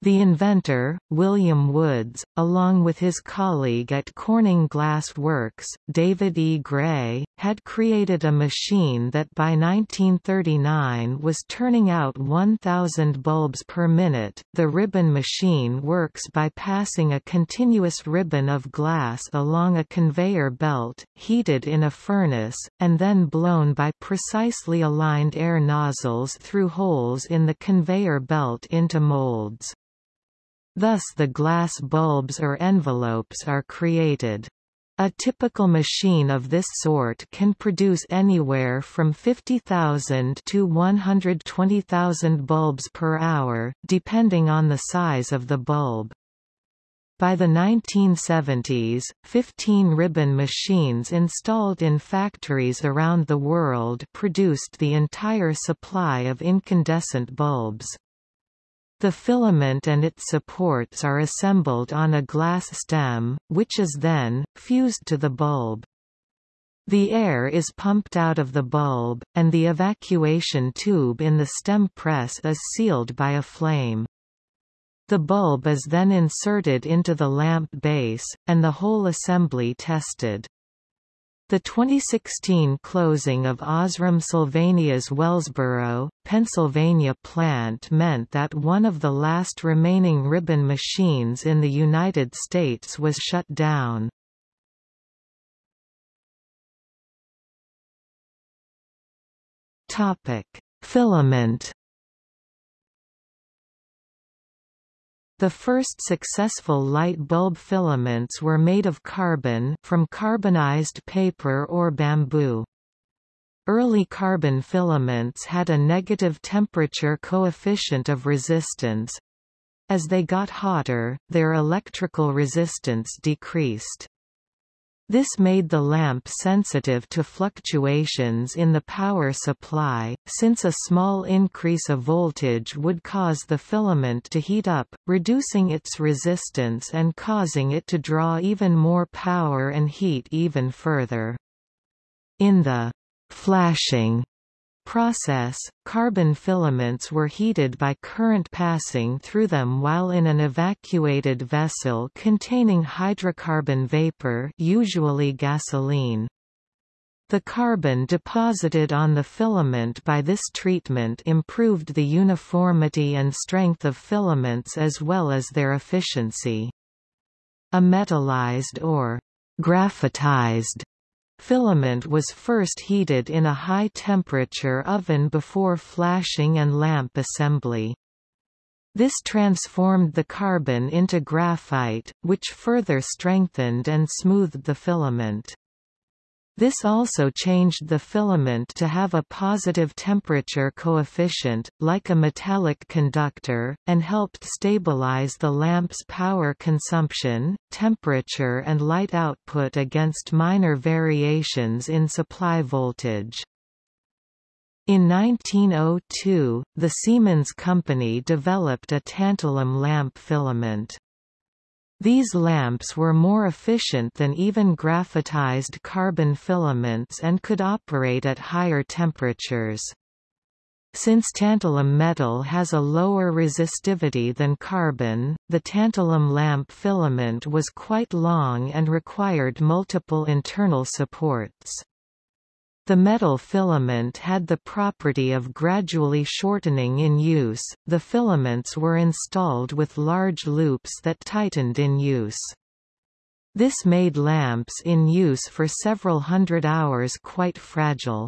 The inventor, William Woods, along with his colleague at Corning Glass Works, David E. Gray, had created a machine that by 1939 was turning out 1,000 bulbs per minute. The ribbon machine works by passing a continuous ribbon of glass along a conveyor belt, heated in a furnace, and then blown by precisely aligned air nozzles through holes in the conveyor belt into molds. Thus the glass bulbs or envelopes are created. A typical machine of this sort can produce anywhere from 50,000 to 120,000 bulbs per hour, depending on the size of the bulb. By the 1970s, 15 ribbon machines installed in factories around the world produced the entire supply of incandescent bulbs. The filament and its supports are assembled on a glass stem, which is then, fused to the bulb. The air is pumped out of the bulb, and the evacuation tube in the stem press is sealed by a flame. The bulb is then inserted into the lamp base, and the whole assembly tested. The 2016 closing of Osram Sylvania's Wellsboro, Pennsylvania plant meant that one of the last remaining ribbon machines in the United States was shut down. Topic: Filament. The first successful light bulb filaments were made of carbon from carbonized paper or bamboo. Early carbon filaments had a negative temperature coefficient of resistance. As they got hotter, their electrical resistance decreased. This made the lamp sensitive to fluctuations in the power supply, since a small increase of voltage would cause the filament to heat up, reducing its resistance and causing it to draw even more power and heat even further. In the flashing process, carbon filaments were heated by current passing through them while in an evacuated vessel containing hydrocarbon vapor usually gasoline. The carbon deposited on the filament by this treatment improved the uniformity and strength of filaments as well as their efficiency. A metallized or graphitized Filament was first heated in a high-temperature oven before flashing and lamp assembly. This transformed the carbon into graphite, which further strengthened and smoothed the filament. This also changed the filament to have a positive temperature coefficient, like a metallic conductor, and helped stabilize the lamp's power consumption, temperature and light output against minor variations in supply voltage. In 1902, the Siemens company developed a tantalum lamp filament. These lamps were more efficient than even graphitized carbon filaments and could operate at higher temperatures. Since tantalum metal has a lower resistivity than carbon, the tantalum lamp filament was quite long and required multiple internal supports. The metal filament had the property of gradually shortening in use, the filaments were installed with large loops that tightened in use. This made lamps in use for several hundred hours quite fragile.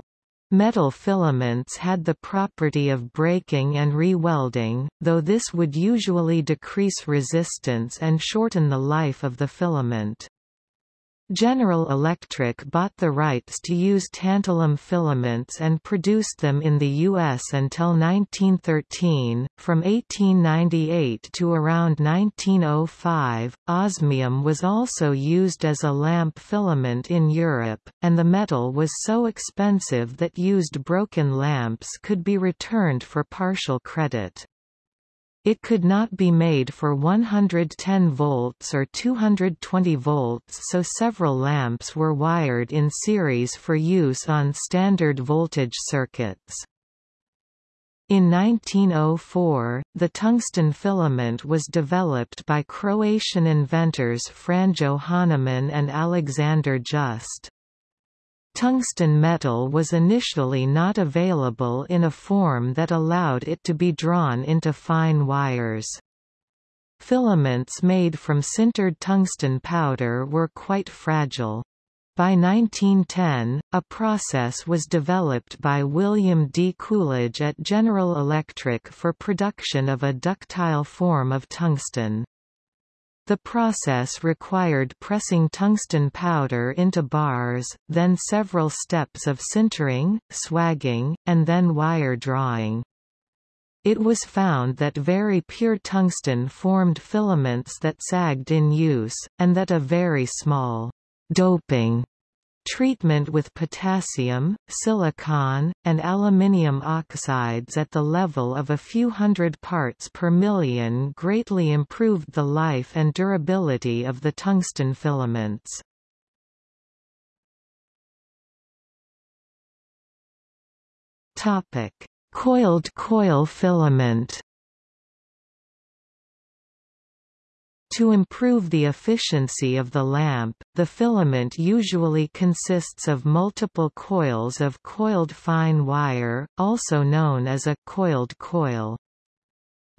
Metal filaments had the property of breaking and re-welding, though this would usually decrease resistance and shorten the life of the filament. General Electric bought the rights to use tantalum filaments and produced them in the U.S. until 1913. From 1898 to around 1905, osmium was also used as a lamp filament in Europe, and the metal was so expensive that used broken lamps could be returned for partial credit. It could not be made for 110 volts or 220 volts so several lamps were wired in series for use on standard voltage circuits. In 1904, the tungsten filament was developed by Croatian inventors Franjo Hanaman and Alexander Just. Tungsten metal was initially not available in a form that allowed it to be drawn into fine wires. Filaments made from sintered tungsten powder were quite fragile. By 1910, a process was developed by William D. Coolidge at General Electric for production of a ductile form of tungsten. The process required pressing tungsten powder into bars, then several steps of sintering, swaging, and then wire drawing. It was found that very pure tungsten formed filaments that sagged in use, and that a very small doping Treatment with potassium, silicon, and aluminium oxides at the level of a few hundred parts per million greatly improved the life and durability of the tungsten filaments. Coiled coil filament To improve the efficiency of the lamp, the filament usually consists of multiple coils of coiled fine wire, also known as a coiled coil.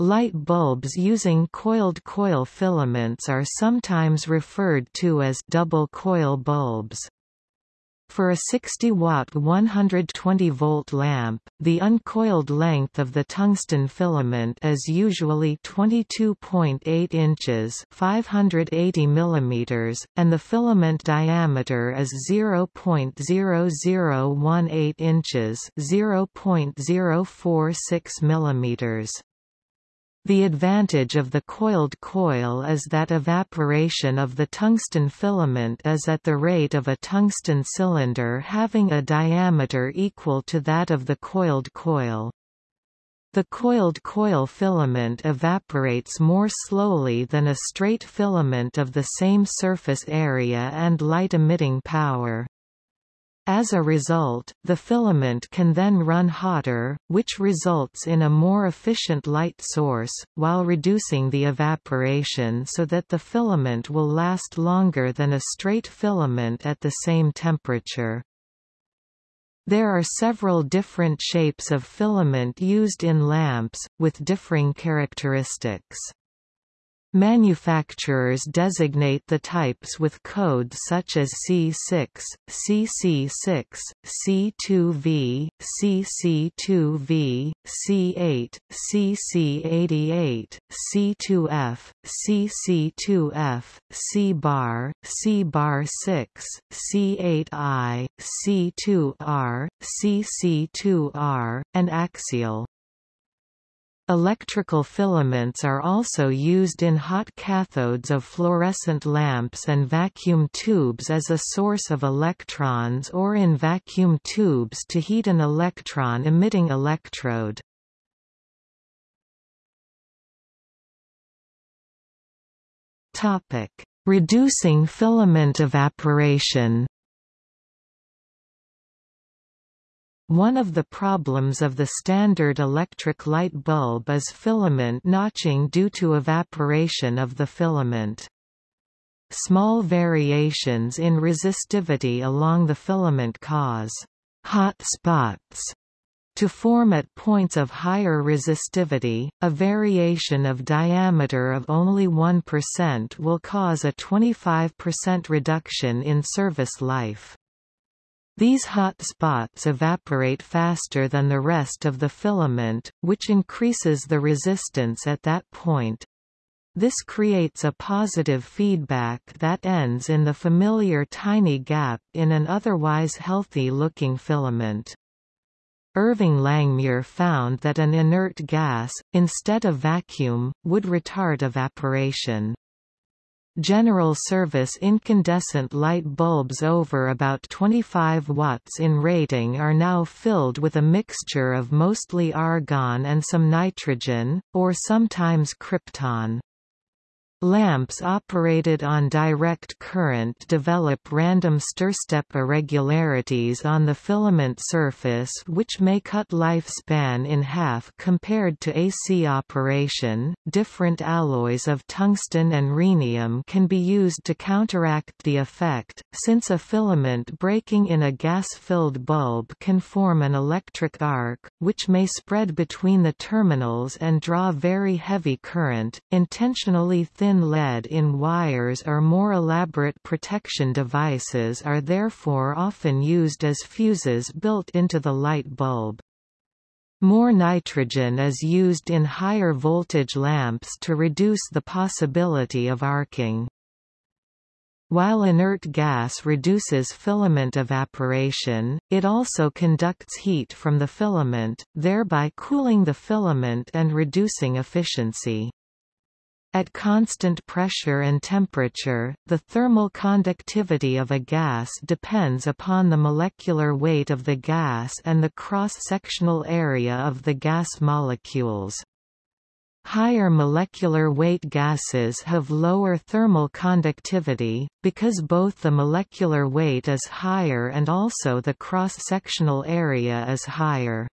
Light bulbs using coiled coil filaments are sometimes referred to as double coil bulbs. For a 60-watt 120-volt lamp, the uncoiled length of the tungsten filament is usually 22.8 inches 580 mm, and the filament diameter is 0.0018 inches 0.046 mm. The advantage of the coiled coil is that evaporation of the tungsten filament is at the rate of a tungsten cylinder having a diameter equal to that of the coiled coil. The coiled coil filament evaporates more slowly than a straight filament of the same surface area and light-emitting power. As a result, the filament can then run hotter, which results in a more efficient light source, while reducing the evaporation so that the filament will last longer than a straight filament at the same temperature. There are several different shapes of filament used in lamps, with differing characteristics. Manufacturers designate the types with codes such as C6, CC6, C2V, CC2V, C8, CC88, C2F, CC2F, C-bar, C-bar 6, C8I, C2R, CC2R, and axial. Electrical filaments are also used in hot cathodes of fluorescent lamps and vacuum tubes as a source of electrons or in vacuum tubes to heat an electron-emitting electrode. Reducing filament evaporation One of the problems of the standard electric light bulb is filament notching due to evaporation of the filament. Small variations in resistivity along the filament cause hot spots to form at points of higher resistivity, a variation of diameter of only 1% will cause a 25% reduction in service life. These hot spots evaporate faster than the rest of the filament, which increases the resistance at that point. This creates a positive feedback that ends in the familiar tiny gap in an otherwise healthy-looking filament. Irving Langmuir found that an inert gas, instead of vacuum, would retard evaporation. General service incandescent light bulbs over about 25 watts in rating are now filled with a mixture of mostly argon and some nitrogen, or sometimes krypton. Lamps operated on direct current develop random stairstep irregularities on the filament surface which may cut lifespan in half compared to AC operation. Different alloys of tungsten and rhenium can be used to counteract the effect, since a filament breaking in a gas-filled bulb can form an electric arc, which may spread between the terminals and draw very heavy current. Intentionally thin lead in wires or more elaborate protection devices are therefore often used as fuses built into the light bulb. More nitrogen is used in higher voltage lamps to reduce the possibility of arcing. While inert gas reduces filament evaporation, it also conducts heat from the filament, thereby cooling the filament and reducing efficiency. At constant pressure and temperature, the thermal conductivity of a gas depends upon the molecular weight of the gas and the cross-sectional area of the gas molecules. Higher molecular weight gases have lower thermal conductivity, because both the molecular weight is higher and also the cross-sectional area is higher.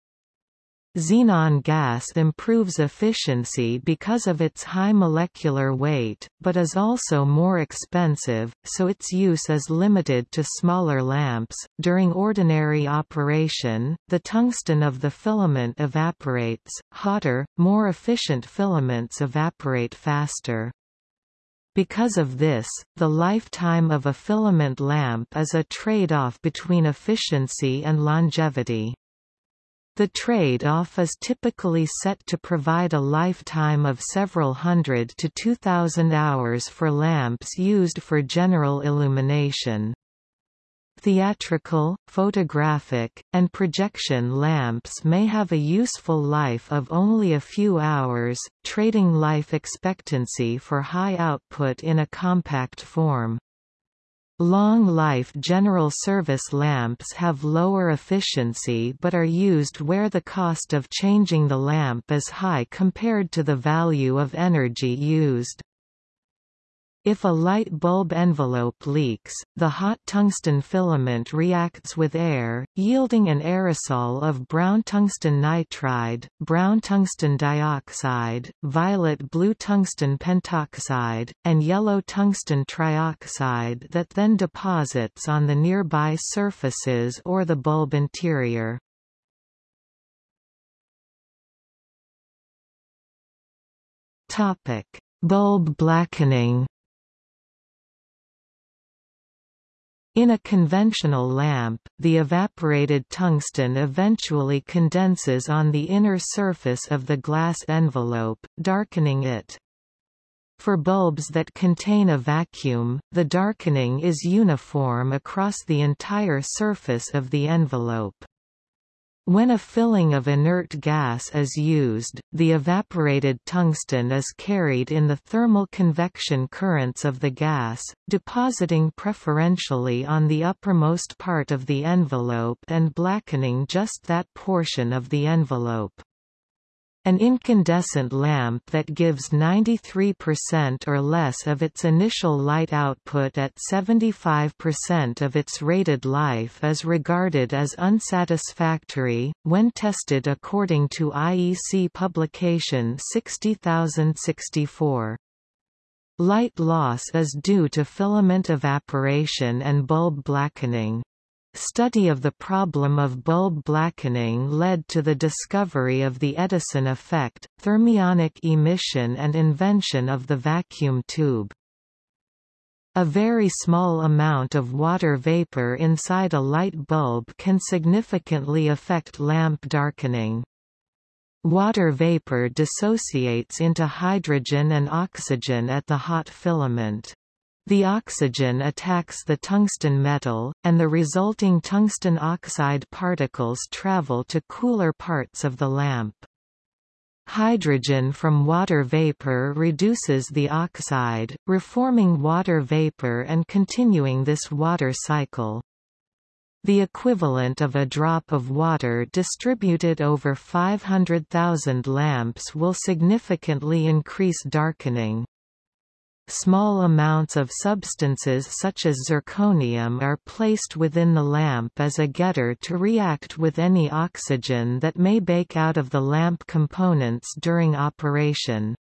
Xenon gas improves efficiency because of its high molecular weight, but is also more expensive, so its use is limited to smaller lamps. During ordinary operation, the tungsten of the filament evaporates, hotter, more efficient filaments evaporate faster. Because of this, the lifetime of a filament lamp is a trade-off between efficiency and longevity. The trade-off is typically set to provide a lifetime of several hundred to 2,000 hours for lamps used for general illumination. Theatrical, photographic, and projection lamps may have a useful life of only a few hours, trading life expectancy for high output in a compact form. Long-life general service lamps have lower efficiency but are used where the cost of changing the lamp is high compared to the value of energy used. If a light bulb envelope leaks, the hot tungsten filament reacts with air, yielding an aerosol of brown tungsten nitride, brown tungsten dioxide, violet-blue tungsten pentoxide, and yellow tungsten trioxide that then deposits on the nearby surfaces or the bulb interior. Bulb blackening In a conventional lamp, the evaporated tungsten eventually condenses on the inner surface of the glass envelope, darkening it. For bulbs that contain a vacuum, the darkening is uniform across the entire surface of the envelope. When a filling of inert gas is used, the evaporated tungsten is carried in the thermal convection currents of the gas, depositing preferentially on the uppermost part of the envelope and blackening just that portion of the envelope. An incandescent lamp that gives 93% or less of its initial light output at 75% of its rated life is regarded as unsatisfactory, when tested according to IEC publication 60064. Light loss is due to filament evaporation and bulb blackening. Study of the problem of bulb blackening led to the discovery of the Edison effect, thermionic emission and invention of the vacuum tube. A very small amount of water vapor inside a light bulb can significantly affect lamp darkening. Water vapor dissociates into hydrogen and oxygen at the hot filament. The oxygen attacks the tungsten metal, and the resulting tungsten oxide particles travel to cooler parts of the lamp. Hydrogen from water vapor reduces the oxide, reforming water vapor and continuing this water cycle. The equivalent of a drop of water distributed over 500,000 lamps will significantly increase darkening. Small amounts of substances such as zirconium are placed within the lamp as a getter to react with any oxygen that may bake out of the lamp components during operation.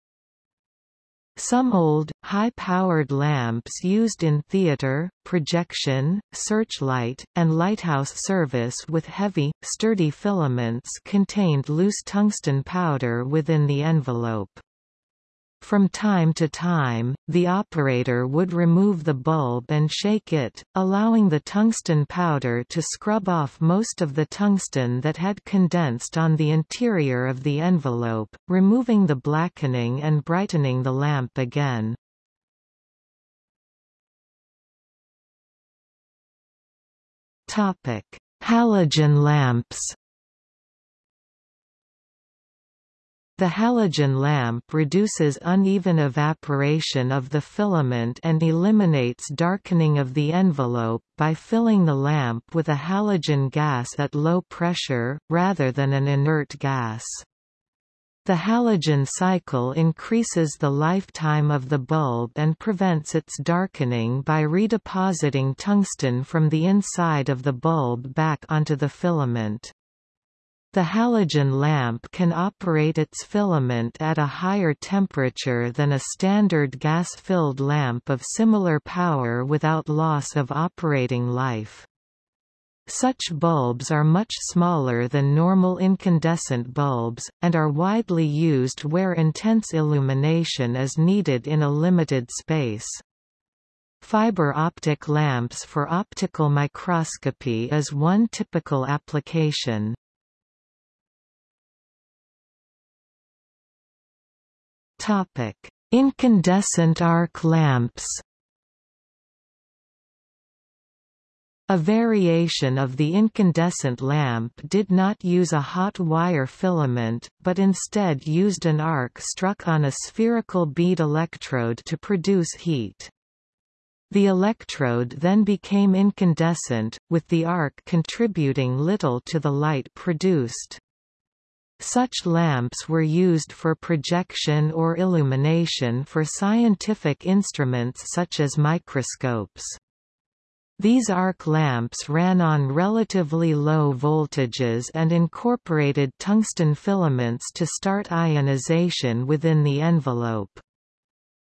Some old, high-powered lamps used in theater, projection, searchlight, and lighthouse service with heavy, sturdy filaments contained loose tungsten powder within the envelope. From time to time, the operator would remove the bulb and shake it, allowing the tungsten powder to scrub off most of the tungsten that had condensed on the interior of the envelope, removing the blackening and brightening the lamp again. Halogen lamps The halogen lamp reduces uneven evaporation of the filament and eliminates darkening of the envelope, by filling the lamp with a halogen gas at low pressure, rather than an inert gas. The halogen cycle increases the lifetime of the bulb and prevents its darkening by redepositing tungsten from the inside of the bulb back onto the filament. The halogen lamp can operate its filament at a higher temperature than a standard gas-filled lamp of similar power without loss of operating life. Such bulbs are much smaller than normal incandescent bulbs, and are widely used where intense illumination is needed in a limited space. Fiber optic lamps for optical microscopy is one typical application. Topic: Incandescent arc lamps. A variation of the incandescent lamp did not use a hot wire filament, but instead used an arc struck on a spherical bead electrode to produce heat. The electrode then became incandescent, with the arc contributing little to the light produced. Such lamps were used for projection or illumination for scientific instruments such as microscopes. These arc lamps ran on relatively low voltages and incorporated tungsten filaments to start ionization within the envelope.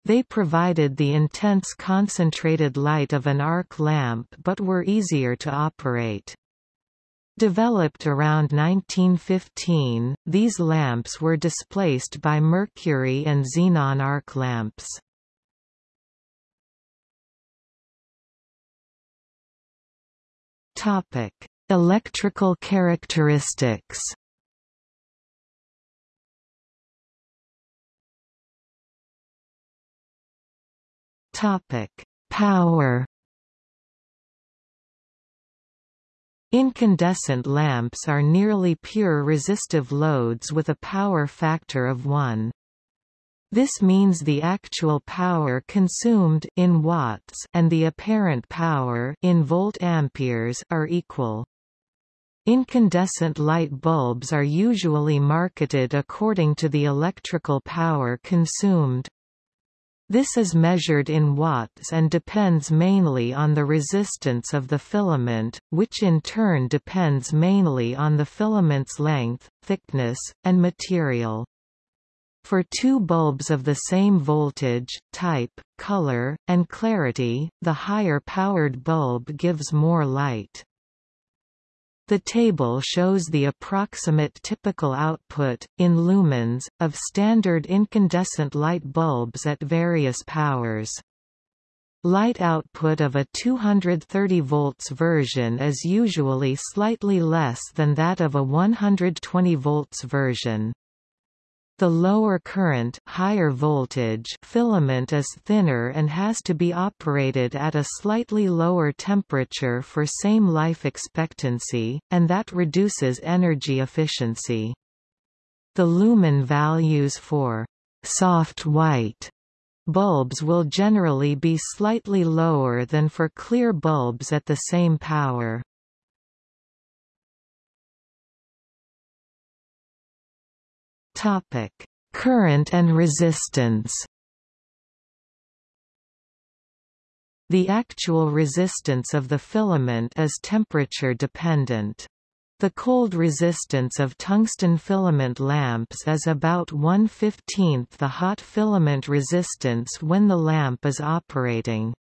They provided the intense concentrated light of an arc lamp but were easier to operate. Developed around 1915, these lamps were displaced by mercury and xenon arc lamps. Topic: Electrical characteristics. Topic: Power. Incandescent lamps are nearly pure resistive loads with a power factor of 1. This means the actual power consumed in watts and the apparent power in volt amperes are equal. Incandescent light bulbs are usually marketed according to the electrical power consumed, this is measured in watts and depends mainly on the resistance of the filament, which in turn depends mainly on the filament's length, thickness, and material. For two bulbs of the same voltage, type, color, and clarity, the higher powered bulb gives more light. The table shows the approximate typical output, in lumens, of standard incandescent light bulbs at various powers. Light output of a 230 volts version is usually slightly less than that of a 120 volts version. The lower current higher voltage filament is thinner and has to be operated at a slightly lower temperature for same life expectancy, and that reduces energy efficiency. The lumen values for soft white bulbs will generally be slightly lower than for clear bulbs at the same power. Topic: Current and resistance. The actual resistance of the filament is temperature dependent. The cold resistance of tungsten filament lamps is about 1 15th the hot filament resistance when the lamp is operating.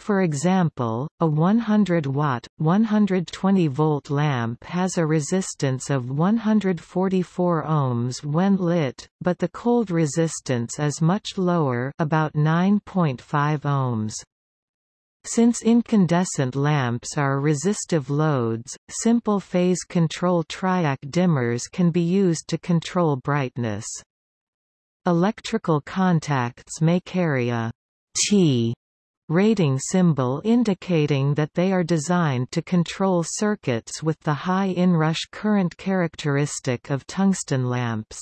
For example, a 100-watt, 120-volt lamp has a resistance of 144 ohms when lit, but the cold resistance is much lower about 9.5 ohms. Since incandescent lamps are resistive loads, simple phase control triac dimmers can be used to control brightness. Electrical contacts may carry a T rating symbol indicating that they are designed to control circuits with the high inrush current characteristic of tungsten lamps.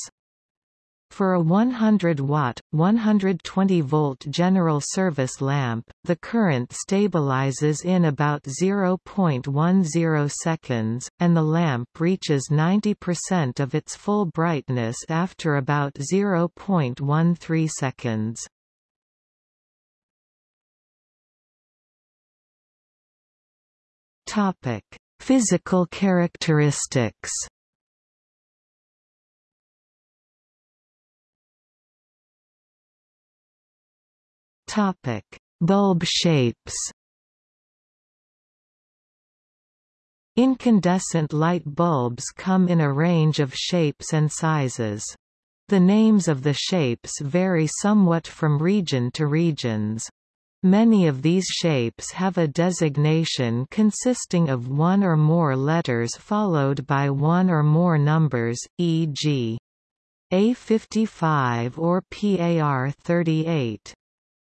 For a 100 watt, 120 volt general service lamp, the current stabilizes in about 0.10 seconds, and the lamp reaches 90% of its full brightness after about 0.13 seconds. Topic: Physical characteristics. Topic: Bulb shapes. Incandescent light bulbs come in a range of shapes and sizes. The names of the shapes vary somewhat from region to regions. Many of these shapes have a designation consisting of one or more letters followed by one or more numbers, e.g. A55 or PAR38.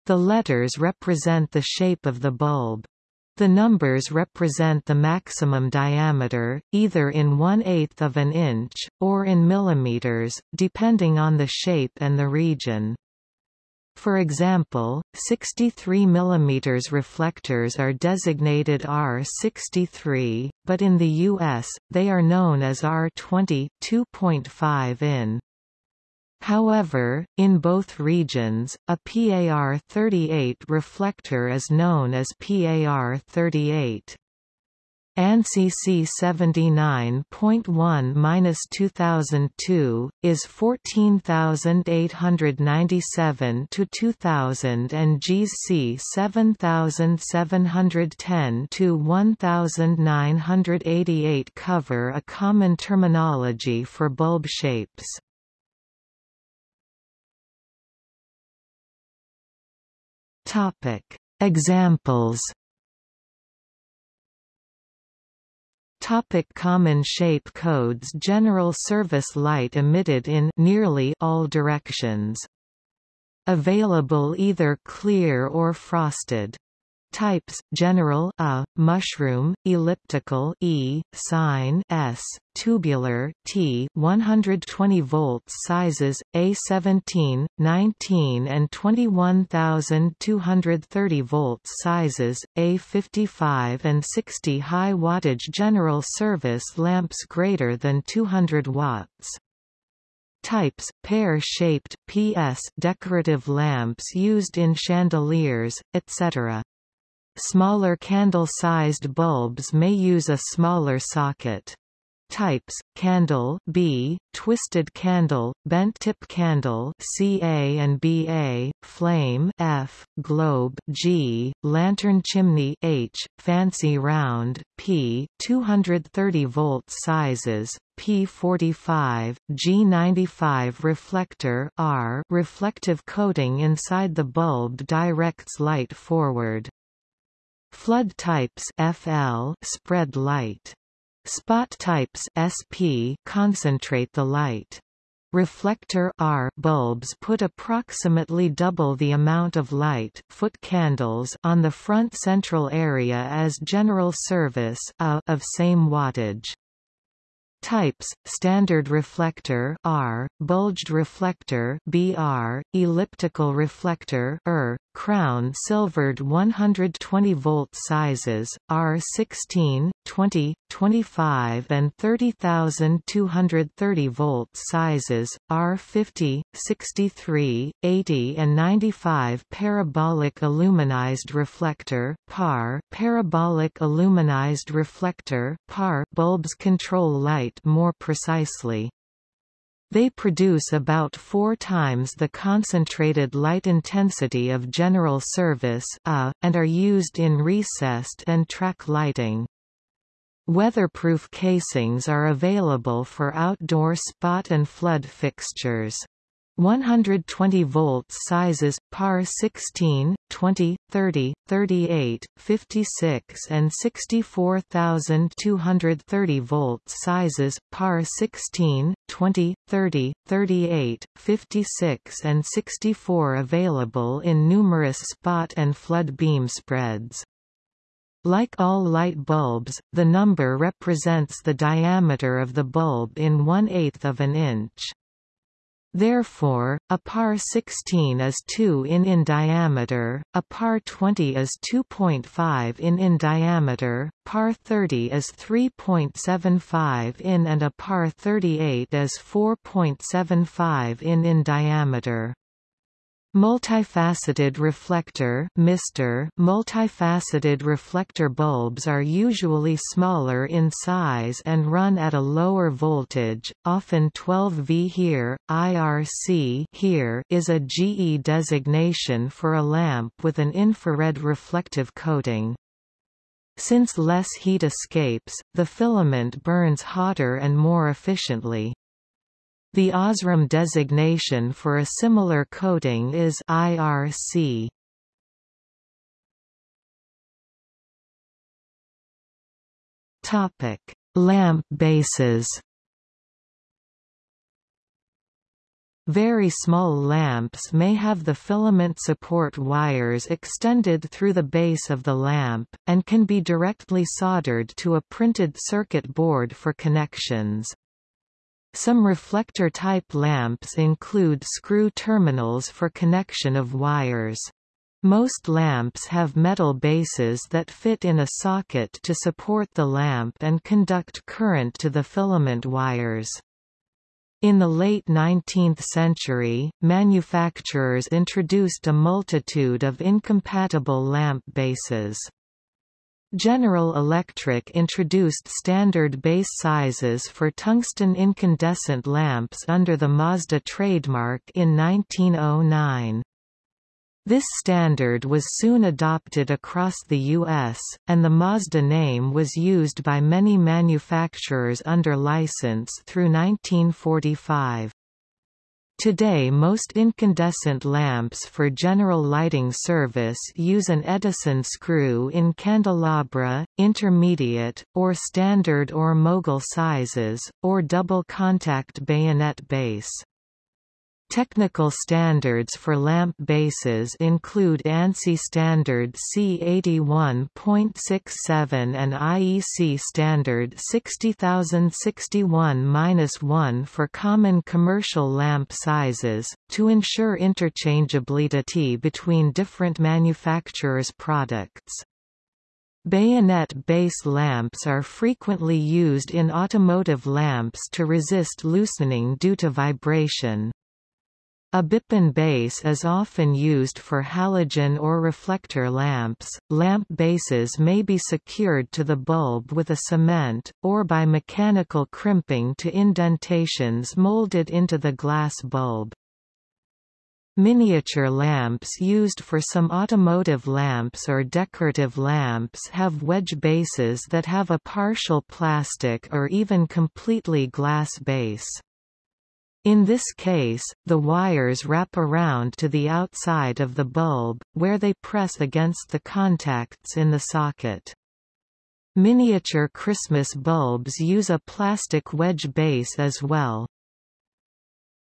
The letters represent the shape of the bulb. The numbers represent the maximum diameter, either in one-eighth of an inch, or in millimeters, depending on the shape and the region. For example, 63 mm reflectors are designated R63, but in the US, they are known as R20 2.5 in. However, in both regions, a PAR38 reflector is known as PAR38. ANSI C79.1-2002 is 14897 to 2000 and GS C 7710 to 1988 cover a common terminology for bulb shapes. Examples. Topic common shape codes General service light emitted in nearly all directions. Available either clear or frosted. Types: general A, mushroom, elliptical E, sign S, tubular T 120 volts sizes A17, 19 and 21230 volts sizes A55 and 60 high wattage general service lamps greater than 200 watts. Types, pear-shaped PS decorative lamps used in chandeliers, etc. Smaller candle-sized bulbs may use a smaller socket. Types: candle B, twisted candle, bent tip candle CA and BA, flame F, globe G, lantern chimney H, fancy round P, 230 volt sizes P45, G95 reflector R, reflective coating inside the bulb directs light forward. Flood types FL spread light. Spot types SP concentrate the light. Reflector R bulbs put approximately double the amount of light foot candles on the front central area as general service A of same wattage. Types: standard reflector R, bulged reflector BR, elliptical reflector ER, crown silvered 120 volt sizes R16, 20, 25 and 30230 volt sizes R50, 63, 80 and 95 parabolic aluminized reflector PAR parabolic aluminized reflector PAR bulbs control light more precisely. They produce about four times the concentrated light intensity of general service A, and are used in recessed and track lighting. Weatherproof casings are available for outdoor spot and flood fixtures. 120 volts sizes par 16, 20, 30, 38, 56 and 64230 volts sizes par 16, 20, 30, 38, 56 and 64 available in numerous spot and flood beam spreads. Like all light bulbs, the number represents the diameter of the bulb in one-eighth of an inch. Therefore, a par 16 is 2 in in diameter, a par 20 is 2.5 in in diameter, par 30 is 3.75 in and a par 38 is 4.75 in in diameter. Multifaceted reflector Mr. Multifaceted reflector bulbs are usually smaller in size and run at a lower voltage, often 12 V here, IRC HIR is a GE designation for a lamp with an infrared reflective coating. Since less heat escapes, the filament burns hotter and more efficiently. The OSRAM designation for a similar coating is IRC. Topic: Lamp bases. Very small lamps may have the filament support wires extended through the base of the lamp, and can be directly soldered to a printed circuit board for connections. Some reflector-type lamps include screw terminals for connection of wires. Most lamps have metal bases that fit in a socket to support the lamp and conduct current to the filament wires. In the late 19th century, manufacturers introduced a multitude of incompatible lamp bases. General Electric introduced standard base sizes for tungsten incandescent lamps under the Mazda trademark in 1909. This standard was soon adopted across the U.S., and the Mazda name was used by many manufacturers under license through 1945. Today most incandescent lamps for general lighting service use an Edison screw in candelabra, intermediate, or standard or mogul sizes, or double contact bayonet base. Technical standards for lamp bases include ANSI standard C81.67 and IEC standard 60061-1 for common commercial lamp sizes, to ensure interchangeability between different manufacturers' products. Bayonet base lamps are frequently used in automotive lamps to resist loosening due to vibration. A Bipin base is often used for halogen or reflector lamps. Lamp bases may be secured to the bulb with a cement, or by mechanical crimping to indentations molded into the glass bulb. Miniature lamps used for some automotive lamps or decorative lamps have wedge bases that have a partial plastic or even completely glass base. In this case, the wires wrap around to the outside of the bulb, where they press against the contacts in the socket. Miniature Christmas bulbs use a plastic wedge base as well.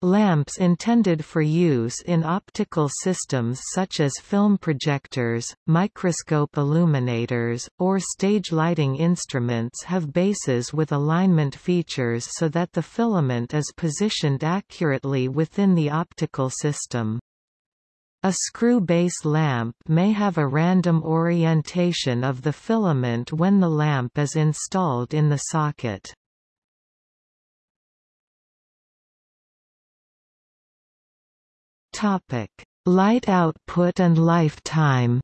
Lamps intended for use in optical systems such as film projectors, microscope illuminators, or stage lighting instruments have bases with alignment features so that the filament is positioned accurately within the optical system. A screw base lamp may have a random orientation of the filament when the lamp is installed in the socket. Topic: Light output and lifetime.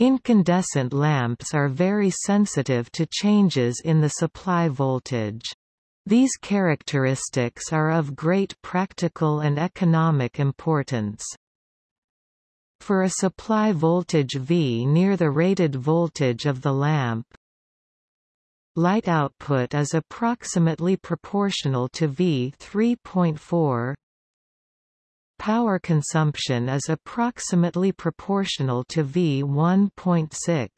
Incandescent lamps are very sensitive to changes in the supply voltage. These characteristics are of great practical and economic importance. For a supply voltage V near the rated voltage of the lamp, Light output is approximately proportional to V 3.4. Power consumption is approximately proportional to V 1.6.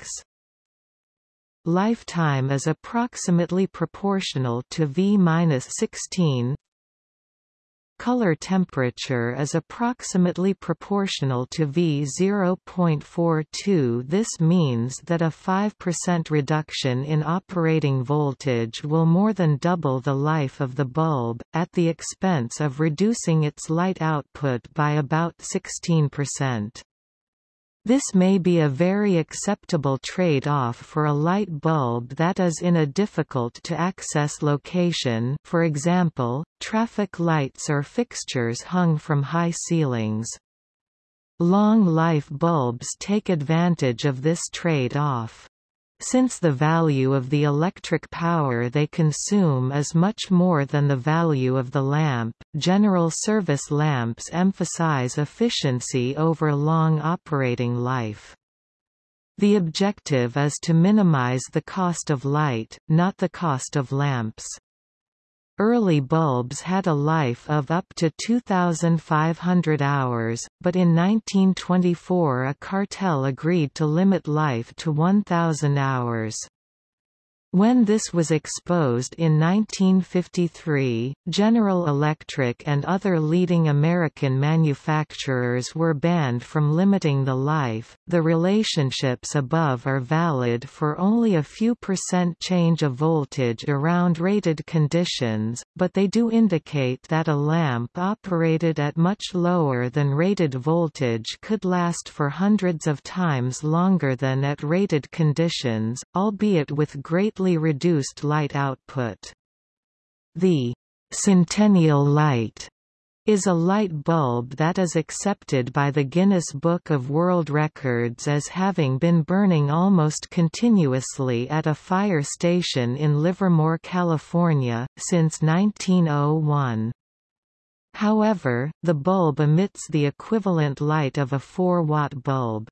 Lifetime is approximately proportional to V-16. Color temperature is approximately proportional to V 0.42 this means that a 5% reduction in operating voltage will more than double the life of the bulb, at the expense of reducing its light output by about 16%. This may be a very acceptable trade-off for a light bulb that is in a difficult-to-access location for example, traffic lights or fixtures hung from high ceilings. Long-life bulbs take advantage of this trade-off. Since the value of the electric power they consume is much more than the value of the lamp, general service lamps emphasize efficiency over long operating life. The objective is to minimize the cost of light, not the cost of lamps. Early bulbs had a life of up to 2,500 hours, but in 1924 a cartel agreed to limit life to 1,000 hours. When this was exposed in 1953, General Electric and other leading American manufacturers were banned from limiting the life. The relationships above are valid for only a few percent change of voltage around rated conditions, but they do indicate that a lamp operated at much lower than rated voltage could last for hundreds of times longer than at rated conditions, albeit with great reduced light output. The Centennial light is a light bulb that is accepted by the Guinness Book of World Records as having been burning almost continuously at a fire station in Livermore, California, since 1901. However, the bulb emits the equivalent light of a 4-watt bulb.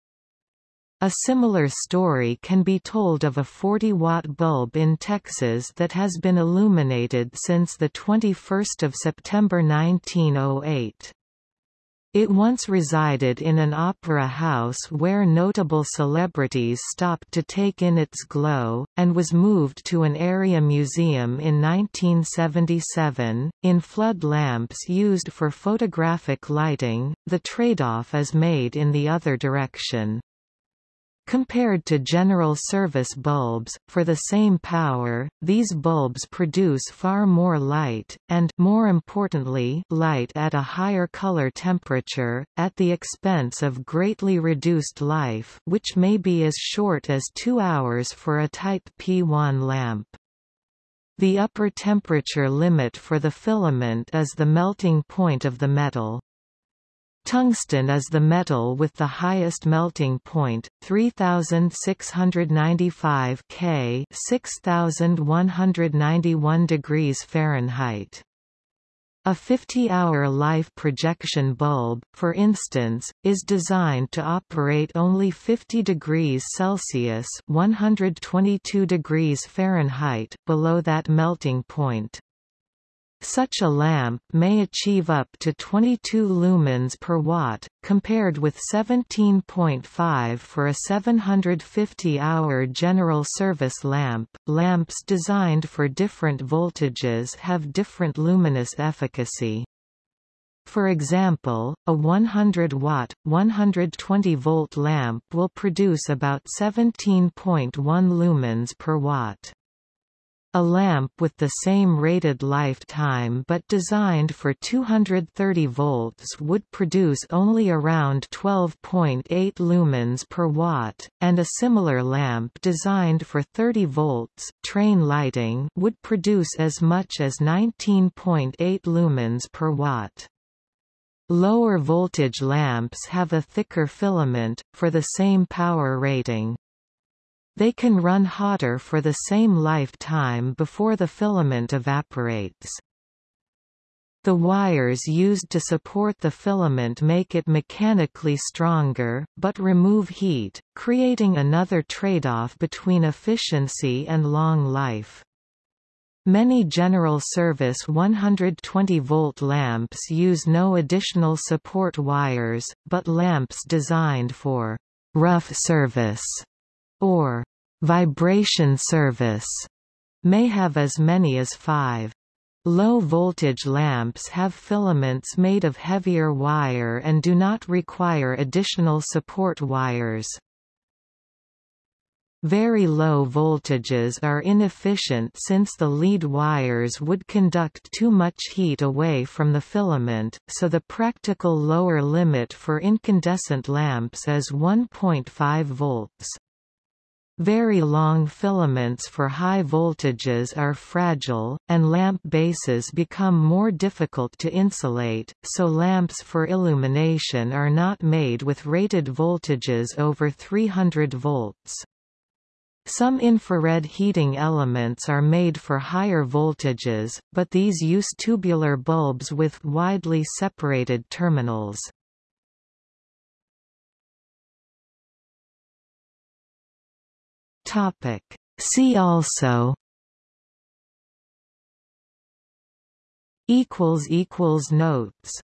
A similar story can be told of a 40-watt bulb in Texas that has been illuminated since 21 September 1908. It once resided in an opera house where notable celebrities stopped to take in its glow, and was moved to an area museum in 1977. In flood lamps used for photographic lighting, the trade-off is made in the other direction. Compared to general service bulbs, for the same power, these bulbs produce far more light, and more importantly, light at a higher color temperature, at the expense of greatly reduced life which may be as short as 2 hours for a Type P1 lamp. The upper temperature limit for the filament is the melting point of the metal. Tungsten is the metal with the highest melting point, 3695 K 6191 degrees Fahrenheit. A 50-hour life projection bulb, for instance, is designed to operate only 50 degrees Celsius 122 degrees Fahrenheit below that melting point. Such a lamp may achieve up to 22 lumens per watt, compared with 17.5 for a 750-hour general service lamp. Lamps designed for different voltages have different luminous efficacy. For example, a 100-watt, 120-volt lamp will produce about 17.1 lumens per watt. A lamp with the same rated lifetime but designed for 230 volts would produce only around 12.8 lumens per watt, and a similar lamp designed for 30 volts train lighting would produce as much as 19.8 lumens per watt. Lower voltage lamps have a thicker filament, for the same power rating. They can run hotter for the same lifetime before the filament evaporates. The wires used to support the filament make it mechanically stronger, but remove heat, creating another trade-off between efficiency and long life. Many general service 120-volt lamps use no additional support wires, but lamps designed for rough service or vibration service may have as many as five. Low-voltage lamps have filaments made of heavier wire and do not require additional support wires. Very low voltages are inefficient since the lead wires would conduct too much heat away from the filament, so the practical lower limit for incandescent lamps is 1.5 volts. Very long filaments for high voltages are fragile, and lamp bases become more difficult to insulate, so lamps for illumination are not made with rated voltages over 300 volts. Some infrared heating elements are made for higher voltages, but these use tubular bulbs with widely separated terminals. Topic. See also equals equals notes